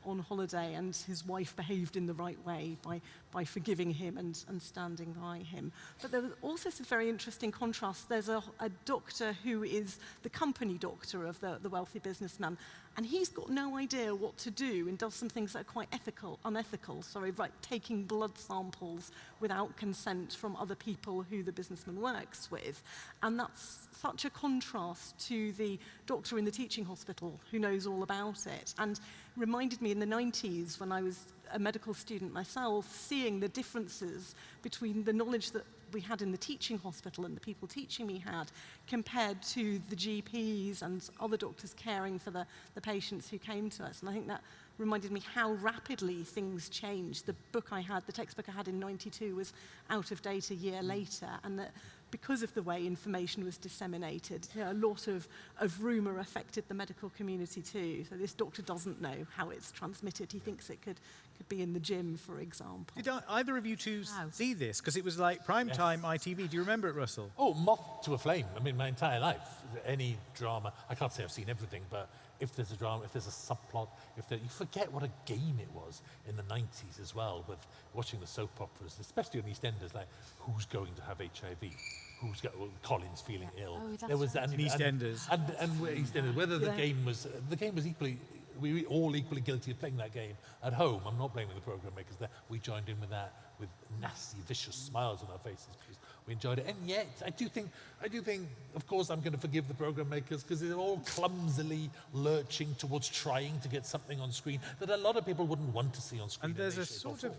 on holiday and his wife behaved in the right way by, by forgiving him and, and standing by him. But there was also some very interesting contrasts. There's a, a doctor who is the company doctor of the, the wealthy businessman, and he's got no idea what to do and does some things that are quite ethical, unethical, sorry, like taking blood samples without consent from other people who the businessman works with. And that's such a contrast to the doctor in the teaching hospital who knows all about it. And reminded me in the 90s when I was a medical student myself, seeing the differences between the knowledge that we had in the teaching hospital and the people teaching me had compared to the GPs and other doctors caring for the, the patients who came to us. And I think that reminded me how rapidly things changed. The book I had, the textbook I had in 92 was out of date a year mm. later and that because of the way information was disseminated, you know, a lot of, of rumour affected the medical community too. So this doctor doesn't know how it's transmitted. He thinks it could, could be in the gym, for example. Did I- either of you two s- Wow. see this? Because it was like prime time ITV. Do you remember it, Russell? Oh, Moth to a Flame. I mean, my entire life, any drama, I can't say I've seen everything, but if there's a drama, if there's a subplot, if there, you forget what a game it was in the 90s as well with watching the soap operas, especially on EastEnders, like who's going to have HIV? Who's got, well, Colin's feeling ill. Oh, that's there was and, In EastEnders. And, and, and EastEnders, whether the game was, the game was equally, we were all equally guilty of playing that game at home. I'm not blaming the program makers there. We joined in with that with nasty, vicious smiles on our faces because we enjoyed it. And yet, I do think, I do think, of course, I'm going to forgive the program makers because they're all clumsily lurching towards trying to get something on screen that a lot of people wouldn't want to see on screen. And there's a sort of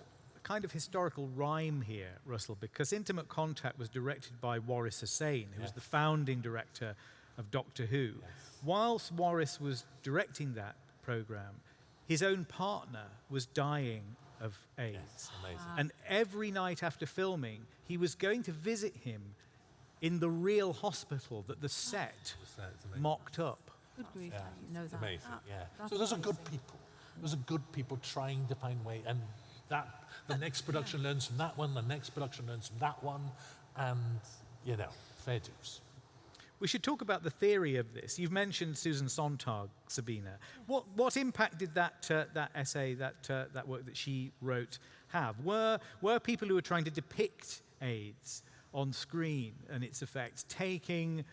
kind of historical rhyme here, Russell, because Intimate Contact was directed by Waris Hussein, who was the founding director of Doctor Who. Whilst Waris was directing that program, his own partner was dying of AIDS. Yes, amazing. And every night after filming, he was going to visit him in the real hospital that the set So mocked up. Good grief, Yeah, I know that. amazing. That- yeah. that's So those are good people. Those are good people trying to find way, and that the next production learns from that one, the next production learns from that one, and you know, fair dues. We should talk about the theory of this. You've mentioned Susan Sontag, Sabina. What, what impact did that, uh, that essay, that, uh, that work that she wrote have? Were, were people who were trying to depict AIDS on screen and its effects taking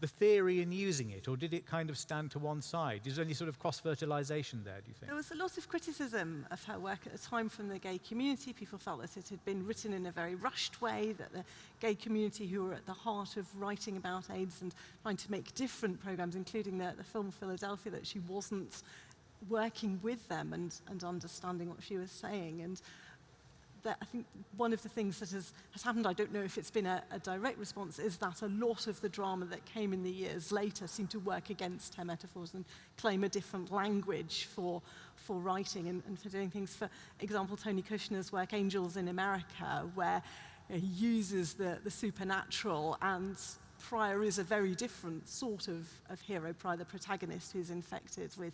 the theory and using it, or did it kind of stand to one side? Is there any sort of cross-fertilization there, do you think? There was a lot of criticism of her work at the time from the gay community. People felt that it had been written in a very rushed way, that the gay community, who were at the heart of writing about AIDS and trying to make different programs, including the, the film Philadelphia, that she wasn't working with them and, and understanding what she was saying. And that I think one of the things that has, has happened, I don't know if it's been a, a direct response, is that a lot of the drama that came in the years later seemed to work against her metaphors and claim a different language for, for writing and, and for doing things. For example, Tony Kushner's work, Angels in America, where he uses the, the supernatural and Prior is a very different sort of, of hero. Prior, the protagonist who's infected with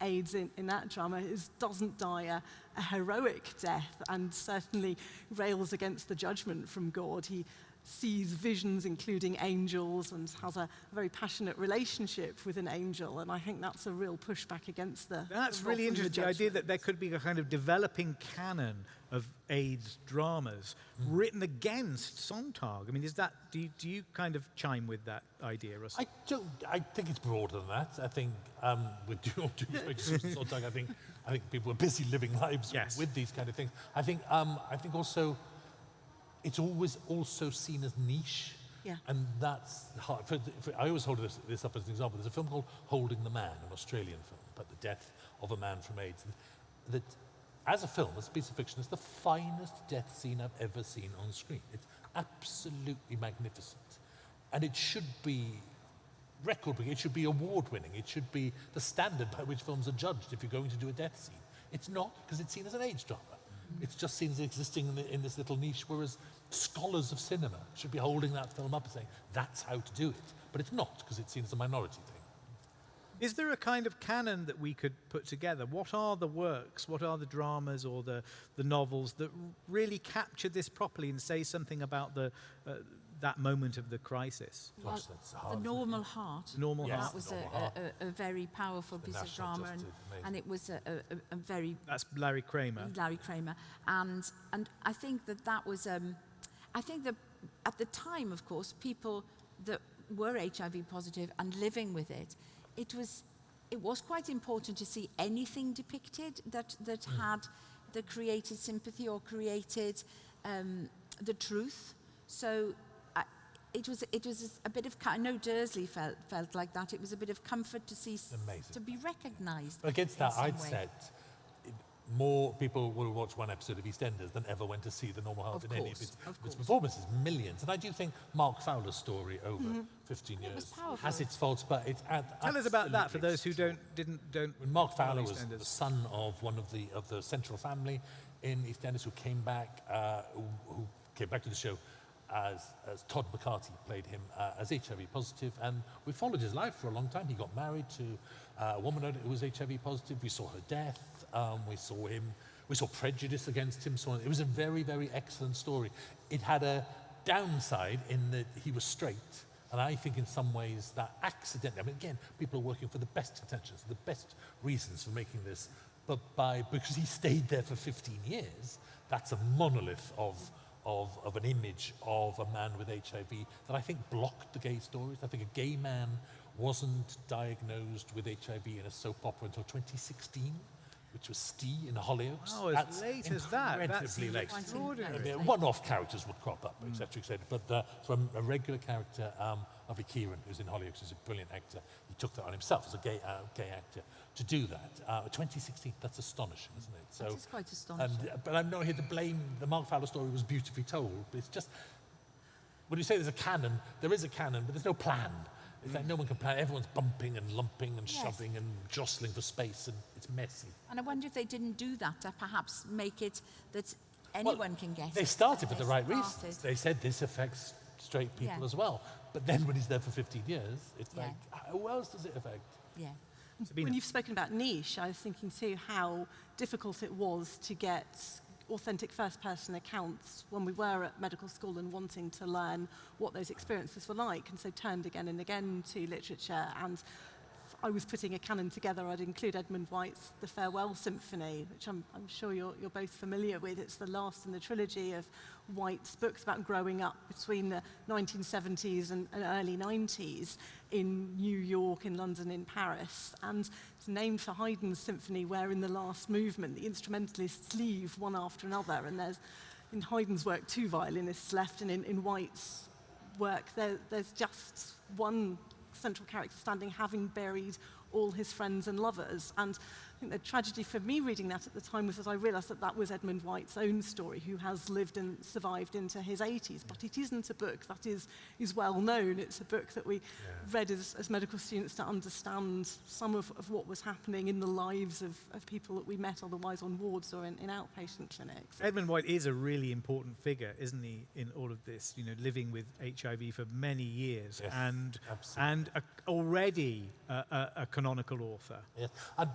AIDS in, in that drama, is, doesn't die a, a heroic death and certainly rails against the judgment from God. He sees visions, including angels, and has a very passionate relationship with an angel. And I think that's a real pushback against the. That's the really interesting. The idea that there could be a kind of developing canon of AIDS dramas written against Sontag. I mean, is that do you, do you kind of chime with that idea, Russell? I don't. I think it's broader than that. I think um, with due, due respect to Susan Sontag, I think I think people are busy living lives Yes. with these kind of things. I think um, I think also it's always also seen as niche. Yeah. And that's hard. For, for, I always hold this, this up as an example. There's a film called Holding the Man, an Australian film about the death of a man from AIDS. That, as a film, as a piece of fiction, is the finest death scene I've ever seen on screen. It's absolutely magnificent. And it should be record breaking. It should be award winning. It should be the standard by which films are judged if you're going to do a death scene. It's not because it's seen as an age drama. Mm. It's just seen as existing in, the, in this little niche, whereas scholars of cinema should be holding that film up and saying, that's how to do it. But it's not because it's seen as a minority thing. Is there a kind of canon that we could put together? What are the works, what are the dramas or the, the novels that really capture this properly and say something about the, uh, that moment of the crisis? Gosh, that's hard. the isn't it? normal heart. The normal Yes. heart. That was Normal a, Heart. a, a, a very powerful The piece of drama, and, and it was a, a, a- a very That's Larry Kramer. Larry Kramer, and and I think that that was um, I think that at the time, of course, people that were HIV positive and living with it, it was it was quite important to see anything depicted that that had that created sympathy or created um, the truth. So. I, it was it was a bit of I know Dursley felt felt like that. It was a bit of comfort to see Amazing. to be recognised. Against that, I'd way. said more people will watch one episode of EastEnders than ever went to see The Normal Heart Of in any of course, its, of its course. performances. Millions. And I do think Mark Fowler's story over 15 It was years powerful. has its faults, but it's at, Tell us about that for those who don't didn't don't. When Mark Fowler was the son of one of the of the central family in EastEnders who came back, uh, who, who came back to the show as, as Todd Carty played him uh, as HIV positive, and we followed his life for a long time. He got married to uh, a woman who was HIV positive. We saw her death. Um, we saw him. We saw prejudice against him. So it was a very very excellent story. It had a downside in that he was straight. And I think in some ways that accidentally, I mean, again, people are working for the best intentions, the best reasons for making this, but by, because he stayed there for 15 years, that's a monolith of, of, of an image of a man with HIV that I think blocked the gay stories. I think a gay man wasn't diagnosed with HIV in a soap opera until 2016, which was Ste in Hollyoaks. Oh, as That's late as that. That's incredibly late. Extraordinary. I mean, one-off characters would crop up, etc., etc. But uh, from a regular character, um, Avi Kieran, who's in Hollyoaks, who's a brilliant actor, he took that on himself as a gay, uh, gay actor to do that. Uh, 2016, that's astonishing, isn't it? So, is quite astonishing. And, uh, but I'm not here to blame the Mark Fowler story was beautifully told. But it's just when you say there's a canon, there is a canon, but there's no plan. It's like no one can plan. Everyone's bumping and lumping and Yes. shoving and jostling for space, and it's messy. And I wonder if they didn't do that to perhaps make it that Well, anyone can get They it. started for the right started. reasons. They said this affects straight people Yeah. as well. But then when he's there for 15 years, it's Yeah. like, who else does it affect? Yeah. Sabina. When you've spoken about niche, I was thinking too how difficult it was to get authentic first-person accounts when we were at medical school and wanting to learn what those experiences were like, and so turned again and again to literature. And I was putting a canon together. I'd include Edmund White's The Farewell Symphony, which I'm, I'm sure you're, you're both familiar with. It's the last in the trilogy of White's books about growing up between the 1970s and, and early 90s in New York, in London, in Paris. And it's named for Haydn's symphony, where in the last movement, the instrumentalists leave one after another. And there's, in Haydn's work, two violinists left, and in, in White's work, there, there's just one central character standing, having buried all his friends and lovers. And think the tragedy for me reading that at the time was that I realised that that was Edmund White's own story, who has lived and survived into his 80s. But it isn't a book that is, is well known. It's a book that we read as, as medical students to understand some of, of what was happening in the lives of, of people that we met otherwise on wards or in, in outpatient clinics. Edmund White is a really important figure, isn't he, in all of this? You know, living with HIV for many years Yes, and absolutely. and a, already a, a, a canonical author. Yes. And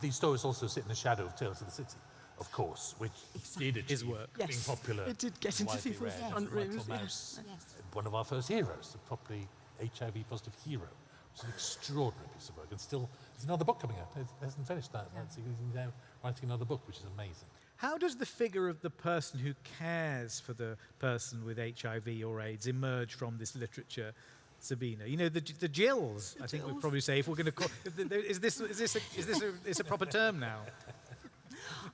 these stories also sit in the shadow of Tales of the City, of course, which did achieve His work. being popular. it did get into people's read. front rooms. Mouse, Yes. one of our first heroes, a properly HIV-positive hero. It's an extraordinary piece of work, and still, there's another book coming out. It hasn't finished that. That's- He's now writing another book, which is amazing. How does the figure of the person who cares for the person with HIV or AIDS emerge from this literature, Sabina? You know, the, the Jills, I think we'd probably say, if we're going to call... the- the- Is this, is this, a, is this a, it's a proper term now?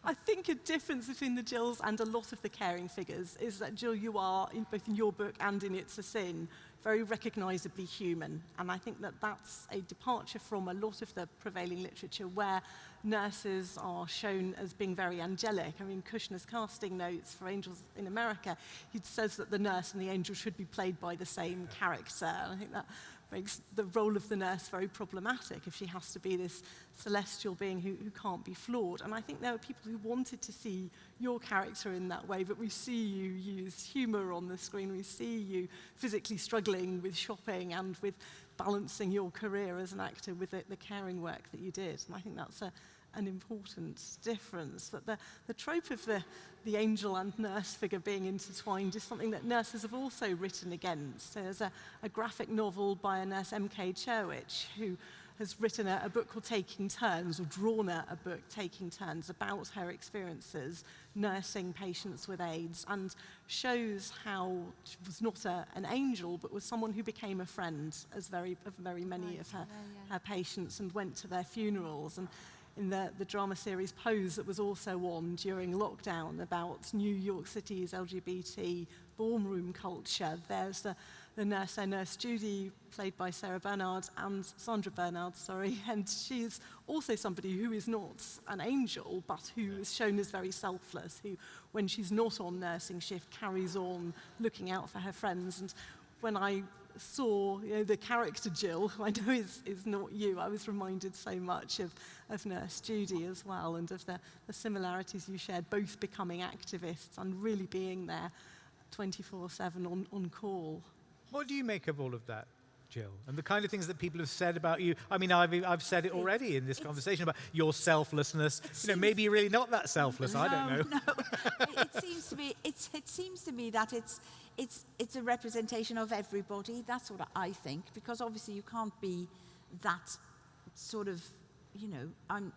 I think a difference between the Jills and a lot of the caring figures is that Jill, you are, in, both in your book and in It's a Sin, very recognisably human. And I think that that's a departure from a lot of the prevailing literature where nurses are shown as being very angelic. I mean, Kushner's casting notes for Angels in America, he says that the nurse and the angel should be played by the same character. And I think that makes the role of the nurse very problematic if she has to be this celestial being who, who can't be flawed. And I think there are people who wanted to see your character in that way, but we see you use humour on the screen, we see you physically struggling with shopping and with balancing your career as an actor with the, the caring work that you did. And I think that's a, an important difference. That the, the trope of the, the angel and nurse figure being intertwined is something that nurses have also written against. So there's a, a graphic novel by a nurse, M.K. Cherwich, who has written a, a book called Taking Turns, or drawn a, a book, Taking Turns, about her experiences nursing patients with AIDS, and shows how she was not a, an angel, but was someone who became a friend as very, of very many right, of her, yeah, yeah. her patients and went to their funerals. And in the, the drama series Pose that was also on during lockdown about New York City's LGBT ballroom culture. There's the, the nurse, there, nurse Judy, played by Sarah Bernard and Sandra Bernard, sorry, and she's also somebody who is not an angel, but who is shown as very selfless, who, when she's not on nursing shift, carries on looking out for her friends. And when I saw you know, the character Jill, who I know is, is not you, I was reminded so much of, of Nurse Judy as well and of the, the similarities you shared, both becoming activists and really being there 24-7 on, on call. What do you make of all of that, Jill? And the kind of things that people have said about you? I mean, I've, I've said it already in this conversation about your selflessness. You know, maybe you're really not that selfless. I don't know. No, it, it seems to be. It's, it seems to me that it's it's it's a representation of everybody. That's what I think. Because obviously you can't be that sort of, you know, I'm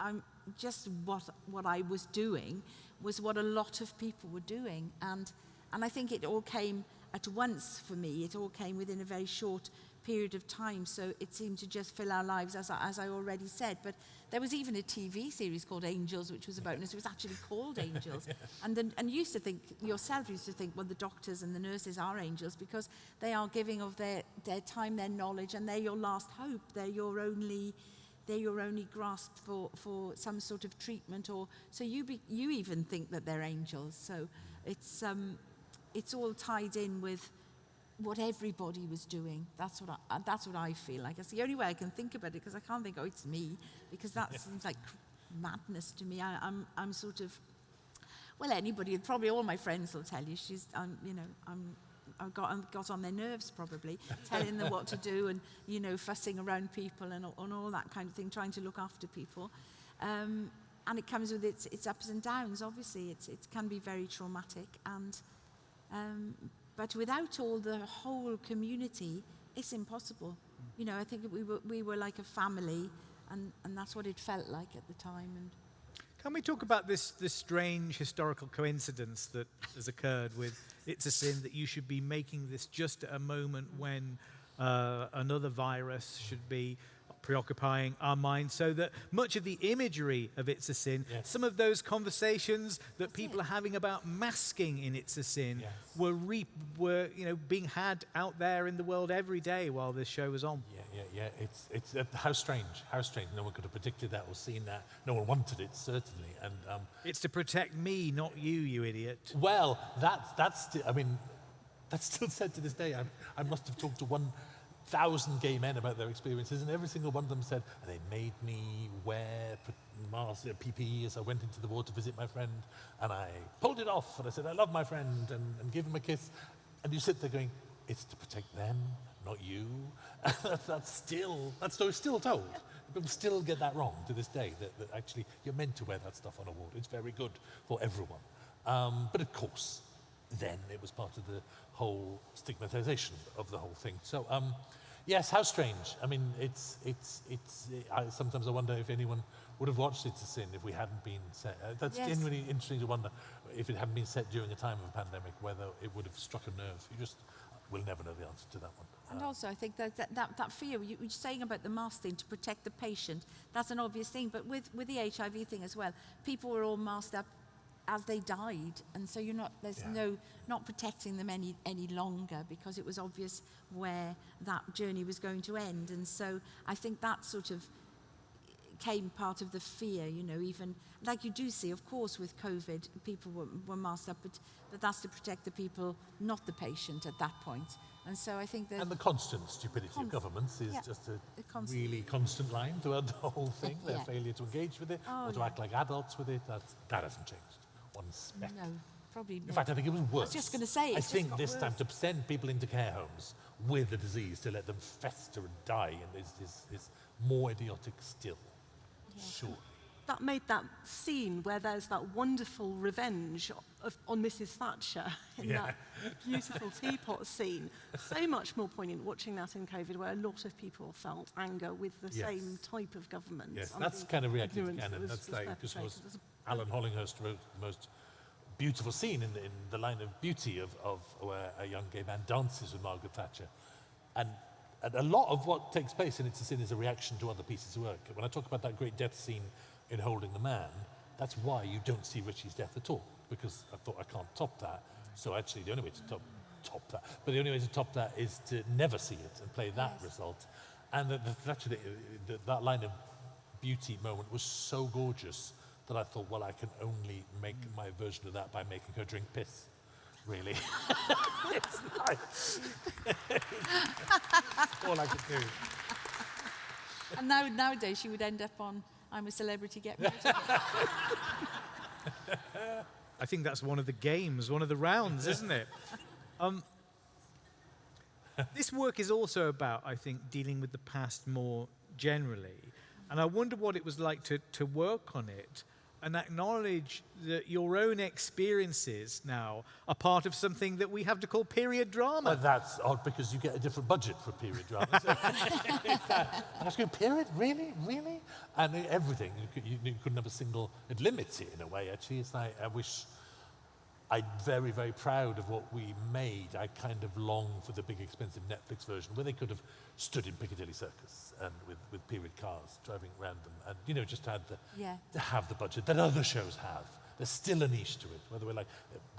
I'm just what what I was doing was what a lot of people were doing, and and I think it all came at once for me. It all came within a very short period of time, so it seemed to just fill our lives, as I, as I already said. But there was even a TV series called Angels, which was about us. It was actually called Angels, and then and you used to think yourself used to think, well, the doctors and the nurses are angels because they are giving of their their time, their knowledge, and they're your last hope. They're your only they're your only grasp for, for some sort of treatment or so you be, you even think that they're angels so it's um, it's all tied in with what everybody was doing that's what I, uh, that's what I feel like it's the only way I can think about it because I can't think oh it's me because that seems like madness to me I, I'm I'm sort of well anybody probably all my friends will tell you she's um, you know I'm I got, got on their nerves probably, telling them what to do and, you know, fussing around people and, and all that kind of thing, trying to look after people. Um, and it comes with its, its ups and downs, obviously. It's, it can be very traumatic. And, um, but without all the whole community, it's impossible. You know, I think we were, we were like a family, and, and that's what it felt like at the time. And Can we talk about this, this strange historical coincidence that has occurred with It's a Sin that you should be making this just at a moment when uh, another virus should be preoccupying our minds so that much of the imagery of It's a Sin, Yes. some of those conversations that people are having about masking in It's a Sin Yes. were, re- were you know, being had out there in the world every day while this show was on. Yeah, yeah, yeah. It's, it's uh, how strange, how strange. No one could have predicted that or seen that. No one wanted it, certainly. And um, It's to protect me, not you, you idiot. well, that's, that's, sti- I mean, that's still said to this day. I, I must have talked to 1,000 gay men about their experiences, and every single one of them said, they made me wear PPE as I went into the ward to visit my friend, and I pulled it off, and I said, I love my friend, and, and give him a kiss. And you sit there going, it's to protect them, not you. that's, that's still, that story's still told. People still get that wrong to this day, that, that actually you're meant to wear that stuff on a ward. It's very good for everyone. Um, but of course, then it was part of the whole stigmatization of the whole thing. So, um, yes, how strange. I mean, it's, it's, it's, I, sometimes I wonder if anyone would have watched It's a Sin if we hadn't been set. Uh, that's Yes. genuinely interesting to wonder if it hadn't been set during a time of a pandemic, whether it would have struck a nerve. You just we'll never know the answer to that one. And Uh, also, I think that that, that, that fear, you, you're saying about the mask thing to protect the patient, that's an obvious thing. But with, with the HIV thing as well, people were all masked up as they died. And so you're not, there's Yeah. no, not protecting them any, any longer because it was obvious where that journey was going to end. And so I think that sort of came part of the fear, you know, even like you do see, of course, with COVID, people were, were masked up, but, but that's to protect the people, not the patient at that point. And so I think that and the constant stupidity Const- of governments is yeah, just a constant- really constant line throughout the whole thing. Their Yeah. failure to engage with it Oh, or to yeah. act like adults with it, that's, that hasn't changed one speck. no, probably In fact, I think it was worse. I was just gonna say, I think this time to send people into care homes with the disease to let them fester and die and is, is, is more idiotic still. Sure. That made that scene where there's that wonderful revenge of, on Mrs. Thatcher in Yeah. that beautiful teapot scene so much more poignant watching that in COVID, where a lot of people felt anger with the Yes. same type of government. Yes, that's kind of reactive that canon. was- That's was like because perpetrated. was Alan Hollinghurst wrote the most beautiful scene in the, in the line of beauty of, of where a young gay man dances with Margaret Thatcher, and and a lot of what takes place in It's a Sin is a reaction to other pieces of work. When I talk about that great death scene in Holding the Man, that's why you don't see Richie's death at all, because I thought I can't top that. So actually, the only way to top top that, but the only way to top that is to never see it and play that result. And the, the, actually, the, that line of beauty moment was so gorgeous that I thought, well, I can only make mm. my version of that by making her drink piss. Really, it's nice. all I could do. And now, nowadays, she would end up on I'm a Celebrity, Get Me Out of Here." I think that's one of the games, one of the rounds, isn't it? Um, this work is also about, I think, dealing with the past more generally. And I wonder what it was like to, to work on it and acknowledge that your own experiences now are part of something that we have to call period drama. But that's odd because you get a different budget for period drama. That- uh, and I was going, period? Really? Really? And everything. You, you, you couldn't have a single, it limits it in a way, actually. It's like, I wish, I'm very, very proud of what we made. I kind of long for the big, expensive Netflix version where they could have stood in Piccadilly Circus and with, with period cars driving around them and, you know, just had the, Yeah. to have the budget that other shows have. There's still a niche to it. Whether we're like,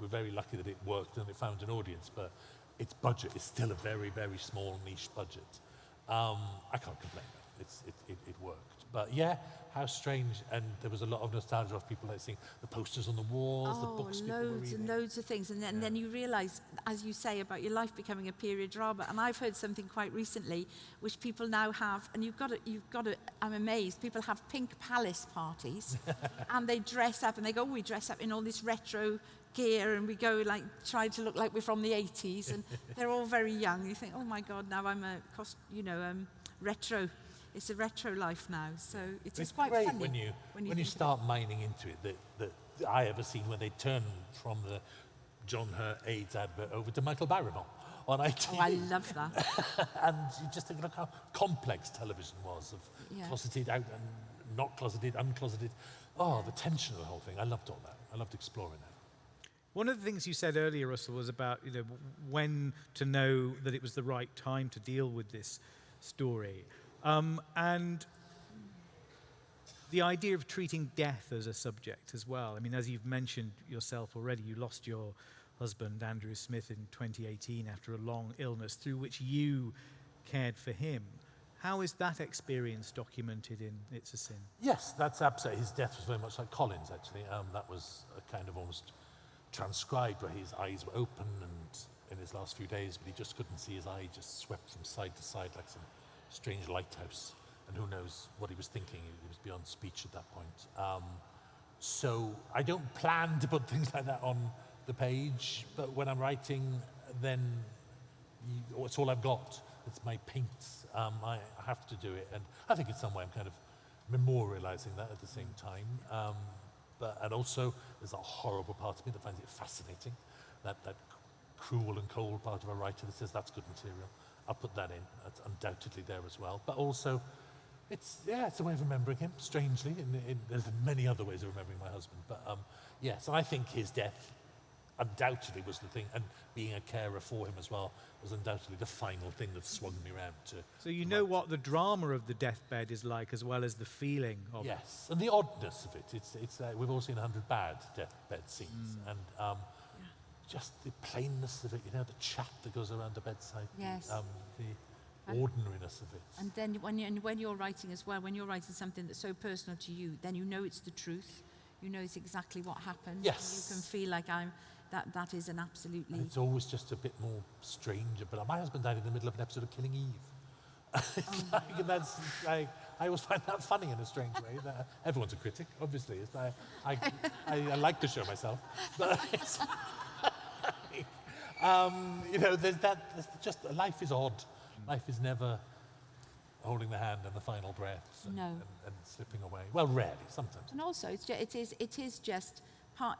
we're very lucky that it worked and it found an audience, but its budget is still a very, very small niche budget. Um, I can't complain. It's, it, it, it worked. But yeah, how strange. And there was a lot of nostalgia of people like seeing the posters on the walls, the Oh, books people were loads and loads of things. And then, and then you realise, as you say, about your life becoming a period drama. And I've heard something quite recently, which people now have, and you've got to, you've got to, I'm amazed, people have pink palace parties, and they dress up, and they go, oh, we dress up in all this retro gear, and we go like, try to look like we're from the 80s, and they're all very young. You think, oh my God, now I'm a, cost, you know, um, retro. It's a retro life now, so it's, It's just quite great funny when you when you, think of it. start mining into it that, that I ever seen when they turn from the John Hurt AIDS advert over to Michael Barrymore on ITV. Oh, I love that. and you just think, look how complex television was of Yeah. closeted out and not closeted, uncloseted. Oh, the tension of the whole thing. I loved all that. I loved exploring that. One of the things you said earlier, Russell, was about you know when to know that it was the right time to deal with this story, um, and the idea of treating death as a subject as well. I mean, as you've mentioned yourself already, you lost your husband Andrew Smith in 2018 after a long illness, through which you cared for him. How is that experience documented in It's a Sin? Yes, that's absolutely. His death was very much like Colin's, actually. Um, that was a kind of almost transcribed where his eyes were open and in his last few days, but he just couldn't see his eye just swept from side to side like some strange lighthouse. And who knows what he was thinking? He was beyond speech at that point. Um, so I don't plan to put things like that on the page, but when I'm writing, then you, it's all I've got. It's my paints. Um, I, I have to do it, and I think in some way I'm kind of memorializing that at the same time. Um, but and also there's a horrible part of me that finds it fascinating, that that cruel and cold part of a writer that says that's good material. I'll put that in. That's undoubtedly there as well. But also, it's yeah, it's a way of remembering him. Strangely, in, in, there's many other ways of remembering my husband. But um, yes, I think his death undoubtedly was the thing, and being a carer for him as well was undoubtedly the final thing that swung me round to. So you know what the drama of the deathbed is like, as well as the feeling of it. Yes, and the oddness of it. It's, it's, uh, we've all seen a hundred bad deathbed scenes, and um, just the plainness of it. You know, the chat that goes around the bedside. the, Yes. Um, the And- ordinariness of it. And then when, you, and when you're writing as well, when you're writing something that's so personal to you, then you know it's the truth. You know it's exactly what happened. Yes. You can feel like I'm, that, that is an absolutely... And it's always just a bit more strange. But my husband died in the middle of an episode of Killing Eve. it's like, and that's like, I always find that funny in a strange way. That everyone's a critic, obviously. It's like, I, I, I like to show myself, but um, you know, there's that. There's just life is odd. Life is never holding the hand and the final breaths and, No. and, and slipping away. Well, rarely, sometimes. And also, it's ju- it, is, it is just part,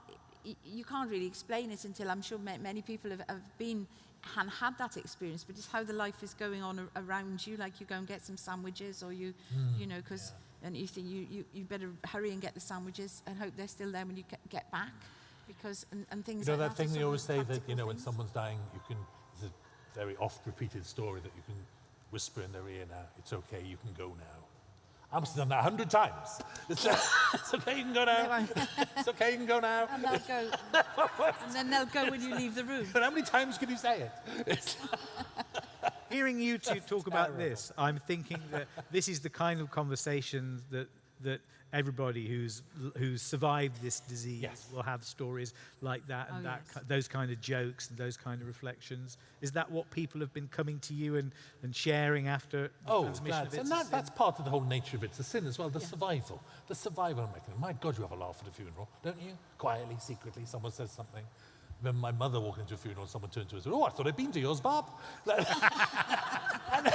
you can't really explain it until I'm sure many people have, have been and had that experience, but it's how the life is going on around you. Like you go and get some sandwiches, or you, Hmm. you know, because and you think you, you, you better hurry and get the sandwiches and hope they're still there when you get, get back, because and, and things You know like that that. thing they always say that, you practical know, when someone's dying, you can, it's a very oft repeated story that you can whisper in their ear now, it's okay, you can go now. I'm done that a hundred times. It's, it's okay, you can go now. it's okay, you can go now. And they'll go, and then they'll go when you leave the room. But how many times can you say it? Hearing you two talk about this, I'm thinking that this is the kind of conversation that that everybody who's who's survived this disease Yes. will have stories like that and Oh, that yes. ki- those kind of jokes and those kind of reflections. Is that what people have been coming to you and, and sharing after the oh, transmission that's, of and a that, Sin? that's part of the whole nature of it. It's a Sin as well, the survival. The survival mechanism. My God, you have a laugh at a funeral, don't you? Quietly, secretly, someone says something. When my mother walked into a funeral, someone turned to her and said, Oh, I thought I'd been to yours, Bob. and,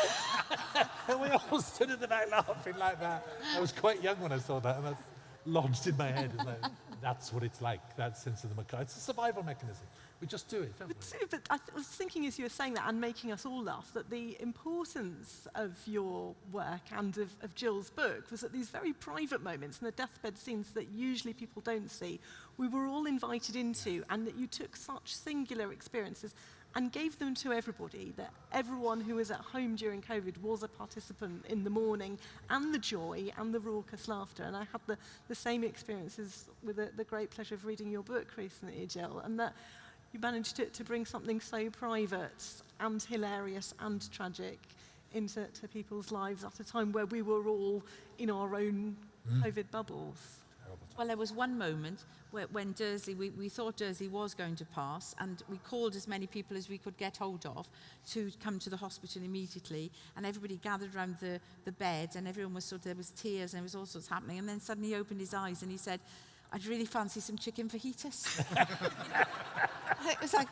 and we all stood in the back laughing like that. I was quite young when I saw that, and that's lodged in my head. Like, that's what it's like, that sense of the macabre. It's a survival mechanism. We just do it, don't we? But I was thinking as you were saying that and making us all laugh that the importance of your work and of, of Jill's book was that these very private moments and the deathbed scenes that usually people don't see, we were all invited into, and that you took such singular experiences and gave them to everybody, that everyone who was at home during COVID was a participant in the mourning and the joy and the raucous laughter. And I had the, the same experiences with the, the great pleasure of reading your book recently, Jill, and that you managed to, to bring something so private and hilarious and tragic into to people's lives at a time where we were all in our own mm. COVID bubbles. Well, there was one moment where, when Dursley, we, thought Dursley was going to pass, and we called as many people as we could get hold of to come to the hospital immediately. And everybody gathered around the, the bed, and everyone was sort of, there was tears, and there was all sorts happening. And then suddenly he opened his eyes and he said, I'd really fancy some chicken fajitas. it was like,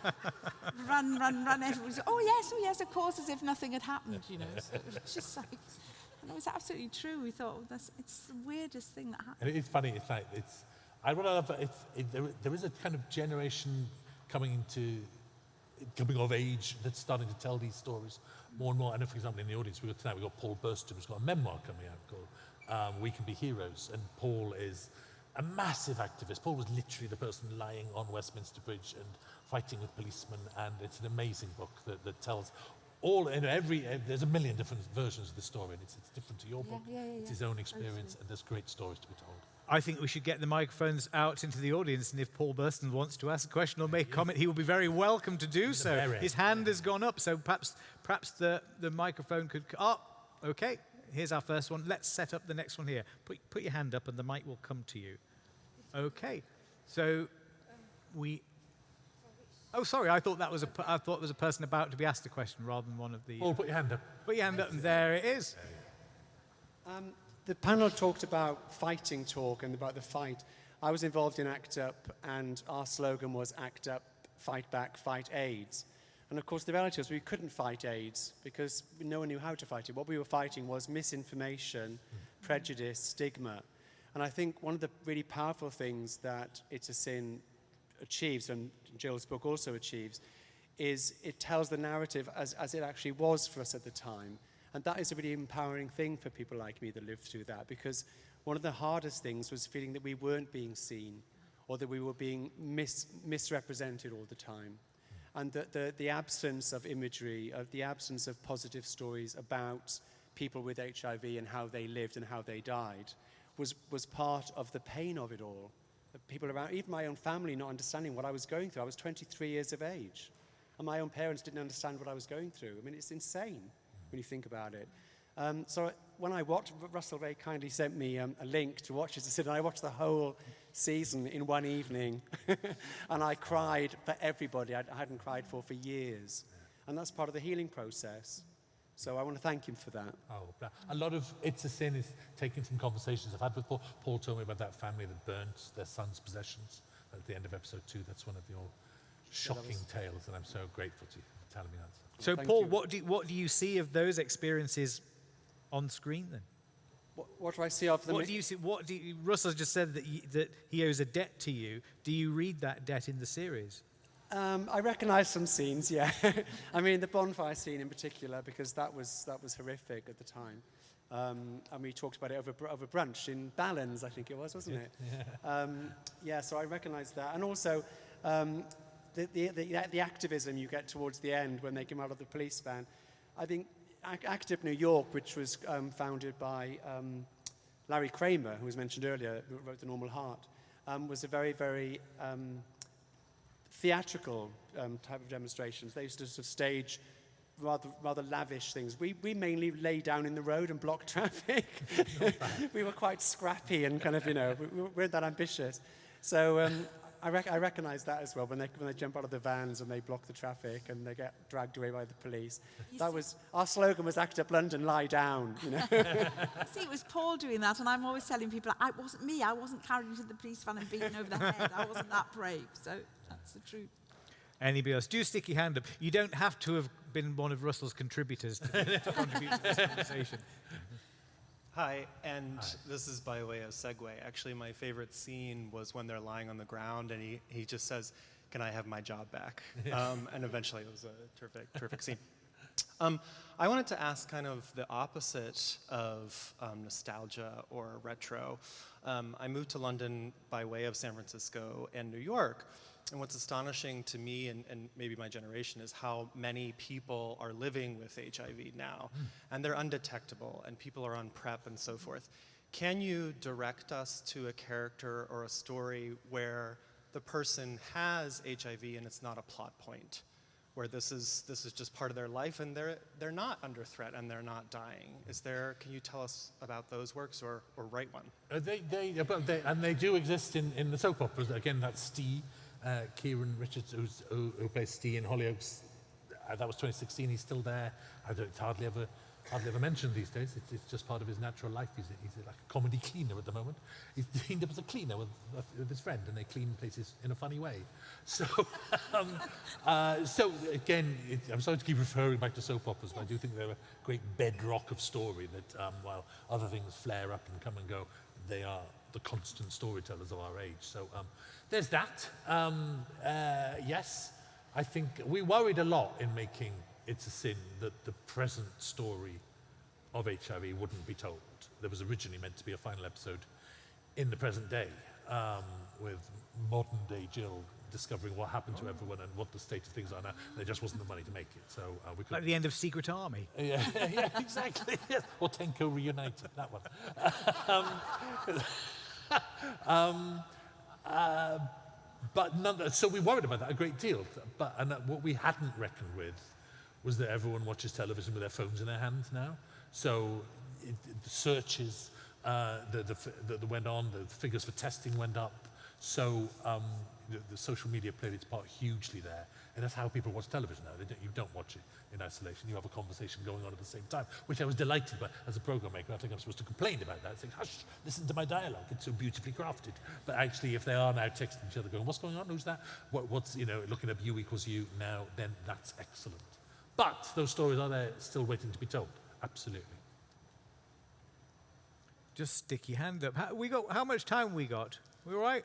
run, run, run. Everybody was, oh, yes, oh, yes, of course, as if nothing had happened, you know. So it was just like, and it was absolutely true. We thought, oh, that's, it's the weirdest thing that happened. And it's funny, it's like, it's, I want to love, it's, it, there, there is a kind of generation coming into, coming of age that's starting to tell these stories more and more. I know, for example, in the audience, we got tonight, we've got Paul Burston, who's got a memoir coming out called um, We Can Be Heroes. And Paul is a massive activist. Paul was literally the person lying on Westminster Bridge and fighting with policemen. And it's an amazing book that, that tells all, you know, every, uh, there's a million different versions of the story, and it's, it's different to your Yeah, book. yeah, yeah, it's yeah. his own experience, and there's great stories to be told. I think we should get the microphones out into the audience, and if Paul Burston wants to ask a question or make a comment, he will be very welcome to do so. His hand has gone up, so perhaps perhaps the, the microphone could. Oh, okay. Here's our first one. Let's set up the next one here. Put put your hand up, and the mic will come to you. Okay. So we. Oh, sorry. I thought that was a thought it was a person about to be asked a question rather than one of the. Paul, put your hand up. Put your hand up, and there it is. Um, the panel talked about fighting talk and about the fight. I was involved in ACT UP, and our slogan was ACT UP, fight back, fight AIDS. And of course, the reality was we couldn't fight AIDS because no one knew how to fight it. What we were fighting was misinformation, prejudice, stigma. And I think one of the really powerful things that It's a Sin achieves, and Jill's book also achieves, is it tells the narrative as, as it actually was for us at the time. And that is a really empowering thing for people like me that lived through that because one of the hardest things was feeling that we weren't being seen or that we were being mis- misrepresented all the time. And that the, the absence of imagery, of the absence of positive stories about people with HIV and how they lived and how they died was, was part of the pain of it all. People around, even my own family not understanding what I was going through. I was 23 years of age. And my own parents didn't understand what I was going through. I mean, it's insane when you think about it. Um, so when I watched, Russell very kindly sent me um, a link to watch it. And I watched the whole season in one evening. and I cried for everybody I, I hadn't cried for for years. And that's part of the healing process. So I want to thank him for that. Oh, a lot of It's a Sin is taking some conversations I've had with Paul. Paul told me about that family that burnt their son's possessions at the end of episode two. That's one of your shocking tales, and I'm so grateful to you for telling me that. So, Thank Paul, you. what do you, what do you see of those experiences on screen then? What, what do I see of the... What do you see? What do you, Russell just said that, you, that he owes a debt to you. Do you read that debt in the series? Um, I recognise some scenes, yeah. I mean, the bonfire scene in particular, because that was, that was horrific at the time. Um, and we talked about it over, over brunch in Ballins, I think it was, wasn't it? Yeah, um, yeah so I recognise that. And also, um, the, the, the, the activism you get towards the end when they come out of the police van. I think Ac- ACT UP New York, which was um, founded by um, Larry Kramer, who was mentioned earlier, who wrote The Normal Heart, um, was a very, very um, theatrical um, type of demonstrations. They used to sort of stage rather, rather lavish things. We, we mainly lay down in the road and block traffic. we were quite scrappy and kind of, you know, we, we weren't that ambitious. So um, I, rec- I recognize that as well when they, when they jump out of the vans and they block the traffic and they get dragged away by the police. You That see- was, our slogan was Act Up London, lie down, you know. See, it was Paul doing that, and I'm always telling people, I wasn't me. I wasn't carried into the police van and beaten over the head. I wasn't that brave. So that's the truth. Anybody else? Do stick your hand up. You don't have to have been one of Russell's contributors to, to contribute to this conversation. Hi, and this is by way of segue. Actually, my favorite scene was when they're lying on the ground and he, he just says, Can I have my job back? Um, and eventually it was a terrific, terrific scene. Um, I wanted to ask kind of the opposite of um, nostalgia or retro. Um, I moved to London by way of San Francisco and New York. And what's astonishing to me and, and maybe my generation is how many people are living with HIV now. And they're undetectable, and people are on PrEP and so forth. Can you direct us to a character or a story where the person has HIV and it's not a plot point? where this is this is just part of their life and they're they're not under threat and they're not dying. Is there? Can you tell us about those works or or write one? Uh, they, they, but they, and they do exist in, in the soap operas. Again, that's Ste, uh, Kieron Richardson, who, who plays Steve in Hollyoaks. Uh, that was 2016. He's still there. I don't, it's hardly ever, hardly ever mentioned these days. It's, it's just part of his natural life. He's, a, he's like a comedy cleaner at the moment. He's teamed up as a cleaner with, with his friend, and they clean places in a funny way. So, um, uh, so again, it, I'm sorry to keep referring back to soap operas, but I do think they're a great bedrock of story. That um, while other things flare up and come and go, they are the constant storytellers of our age. So um, there's that. Um, uh, yes, I think we worried a lot in making It's a Sin that the present story of HIV wouldn't be told. There was originally meant to be a final episode in the present day um, with modern day Jill discovering what happened to everyone and what the state of things are now. There just wasn't the money to make it, so uh, we Like couldn't. the end of Secret Army. Yeah, yeah, exactly. Yes. Or Tenko reunited, that one. um, um, uh, but none, so we worried about that a great deal. But and what we hadn't reckoned with was that everyone watches television with their phones in their hands now. So it, the searches uh, that went on, the figures for testing went up. So um, the, the social media played its part hugely there. And that's how people watch television now. Don't, you don't watch it in isolation. You have a conversation going on at the same time, which I was delighted by as a program maker. I think I'm supposed to complain about that, saying, hush, listen to my dialogue. It's so beautifully crafted. But actually, if they are now texting each other going, what's going on? Who's that? What, what's, you know, looking up U equals U now, then that's excellent. But those stories are there still waiting to be told. Absolutely. Just stick your hand up. How, we got, how much time we got? We all right?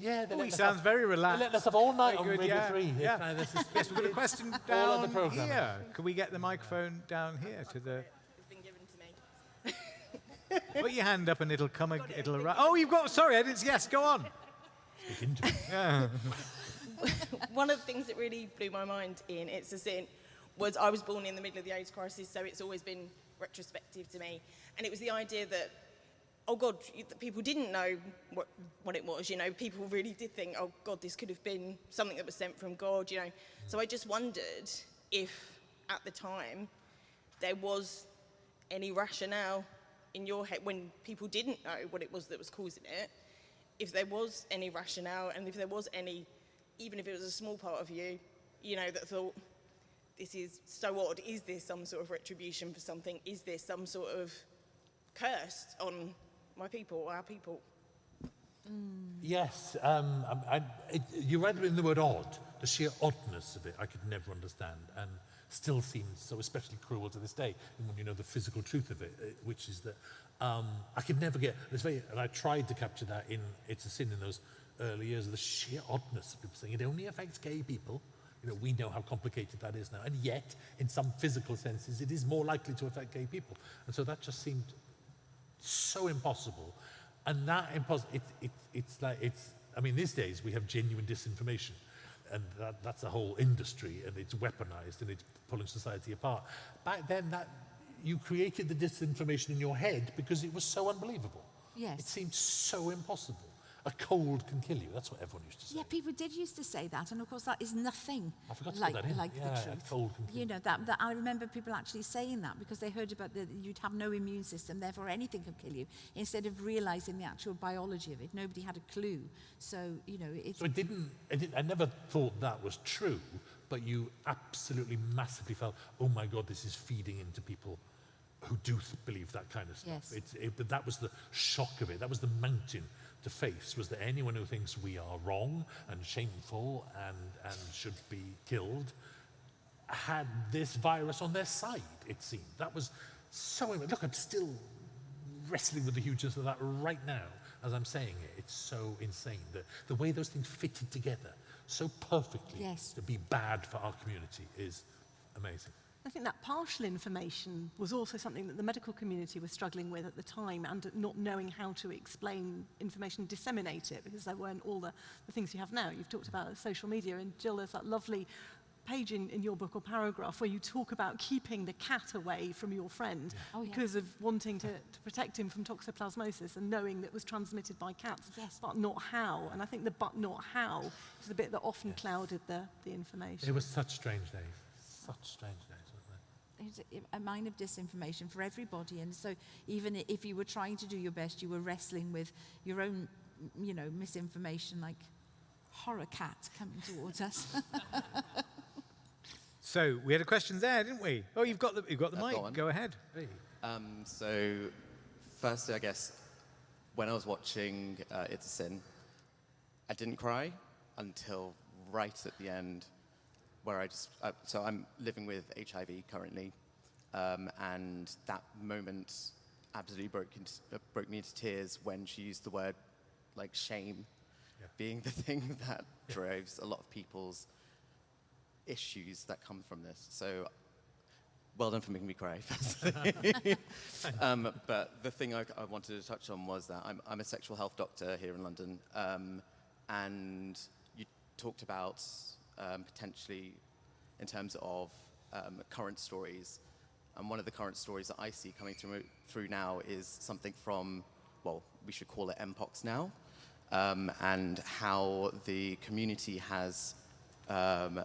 Yeah, Oh, he sounds very relaxed. Let us have all night Very on good, Radio yeah, 3. yeah. Uh, this is- Yes, we've got a question All other down programming. here. Can we get the microphone down here to the... It's been given to me. Put your hand up and it'll come, ag- it'll arrive. Oh, you've got, sorry, I didn't, yes, go on. Speak into. Yeah. One of the things that really blew my mind in It's a Sin was I was born in the middle of the AIDS crisis, so it's always been retrospective to me. And it was the idea that, oh God, people didn't know what, what it was, you know, people really did think, oh God, this could have been something that was sent from God, you know. So I just wondered if at the time there was any rationale in your head when people didn't know what it was that was causing it, if there was any rationale and if there was any, even if it was a small part of you, you know, that thought, this is so odd. Is this some sort of retribution for something? Is this some sort of curse on my people, our people? Yes, um, I, I, it, you read in the word odd, the sheer oddness of it, I could never understand. And still seems so especially cruel to this day, when you know the physical truth of it, uh, which is that um, I could never get, it's very, and I tried to capture that in It's a Sin in those early years, the sheer oddness of people saying it only affects gay people. You know, we know how complicated that is now, and yet, in some physical senses, it is more likely to affect gay people. And so that just seemed so impossible. And that impossible, it, it, it's like, it's, I mean, these days we have genuine disinformation. And that, that's a whole industry, and it's weaponized, and it's pulling society apart. Back then, that you created the disinformation in your head because it was so unbelievable. Yes. It seemed so impossible. A cold can kill you. That's what everyone used to say. Yeah, people did used to say that, and of course that is nothing I forgot to like, put that in. like Yeah, the a truth. cold can kill You know that, that I remember people actually saying that because they heard about that you'd have no immune system, therefore anything could kill you. Instead of realizing the actual biology of it, nobody had a clue. So you know, it's So it didn't, it didn't, I never thought that was true, but you absolutely massively felt, oh my God, this is feeding into people who do th- believe that kind of stuff. Yes. It's, it, but that was the shock of it. That was the mountain to face, was that anyone who thinks we are wrong and shameful and, and should be killed had this virus on their side, it seemed. That was so, look, I'm still wrestling with the hugeness of that right now as I'm saying it. It's so insane that the way those things fitted together so perfectly Yes. to be bad for our community is amazing. I think that partial information was also something that the medical community was struggling with at the time and not knowing how to explain information, disseminate it, because there weren't all the, the things you have now. You've talked about social media, and Jill, there's that lovely page in, in your book or paragraph where you talk about keeping the cat away from your friend Oh, yeah. because of wanting to, to protect him from toxoplasmosis and knowing that it was transmitted by cats, Yes. but not how. And I think the but not how is the bit that often clouded the, the information. It was such strange days. Such strange days, wasn't it? it's a, a mine of disinformation for everybody. And so even if you were trying to do your best, you were wrestling with your own, you know, misinformation like horror cat coming towards us. So we had a question there, didn't we? Oh, you've got the, you've got the I've mic. got one. Go ahead. Um, so, firstly, I guess when I was watching uh, It's a Sin, I didn't cry until right at the end, where I just. Uh, so I'm living with HIV currently, um, and that moment absolutely broke into, uh, broke me into tears when she used the word like shame, being the thing that drives a lot of people's issues that come from this. So well done for making me cry, firstly. um, but the thing I, I wanted to touch on was that I'm, I'm a sexual health doctor here in London, um, and you talked about um, potentially in terms of um, current stories. And one of the current stories that I see coming through, through now is something from, well, we should call it MPOX now, um, and how the community has um,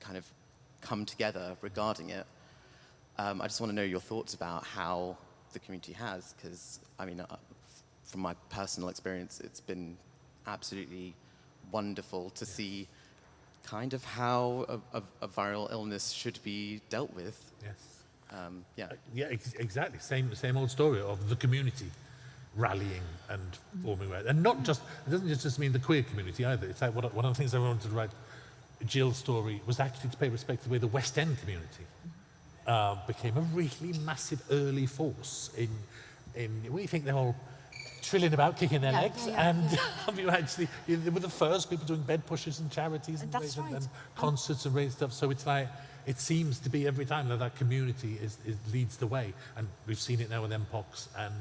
kind of come together regarding it. Um, I just want to know your thoughts about how the community has, because I mean, uh, from my personal experience, it's been absolutely wonderful to see kind of how a, a, a viral illness should be dealt with. Yes. Um, yeah. Yeah, ex- exactly. Same, same old story of the community rallying and forming, right. and not just. It doesn't just- mean the queer community either. It's like one of, one of the things I wanted to write. Jill's story was actually to pay respect to the way the West End community uh, became a really massive early force in in. What do you think they're all trilling about, kicking their Yeah, legs, yeah, and. I mean, actually, you they were the first people doing bed pushes and charities and, raising- right. and concerts and raising stuff. So it's like it seems to be every time that that community is, is leads the way, and we've seen it now with MPOX and.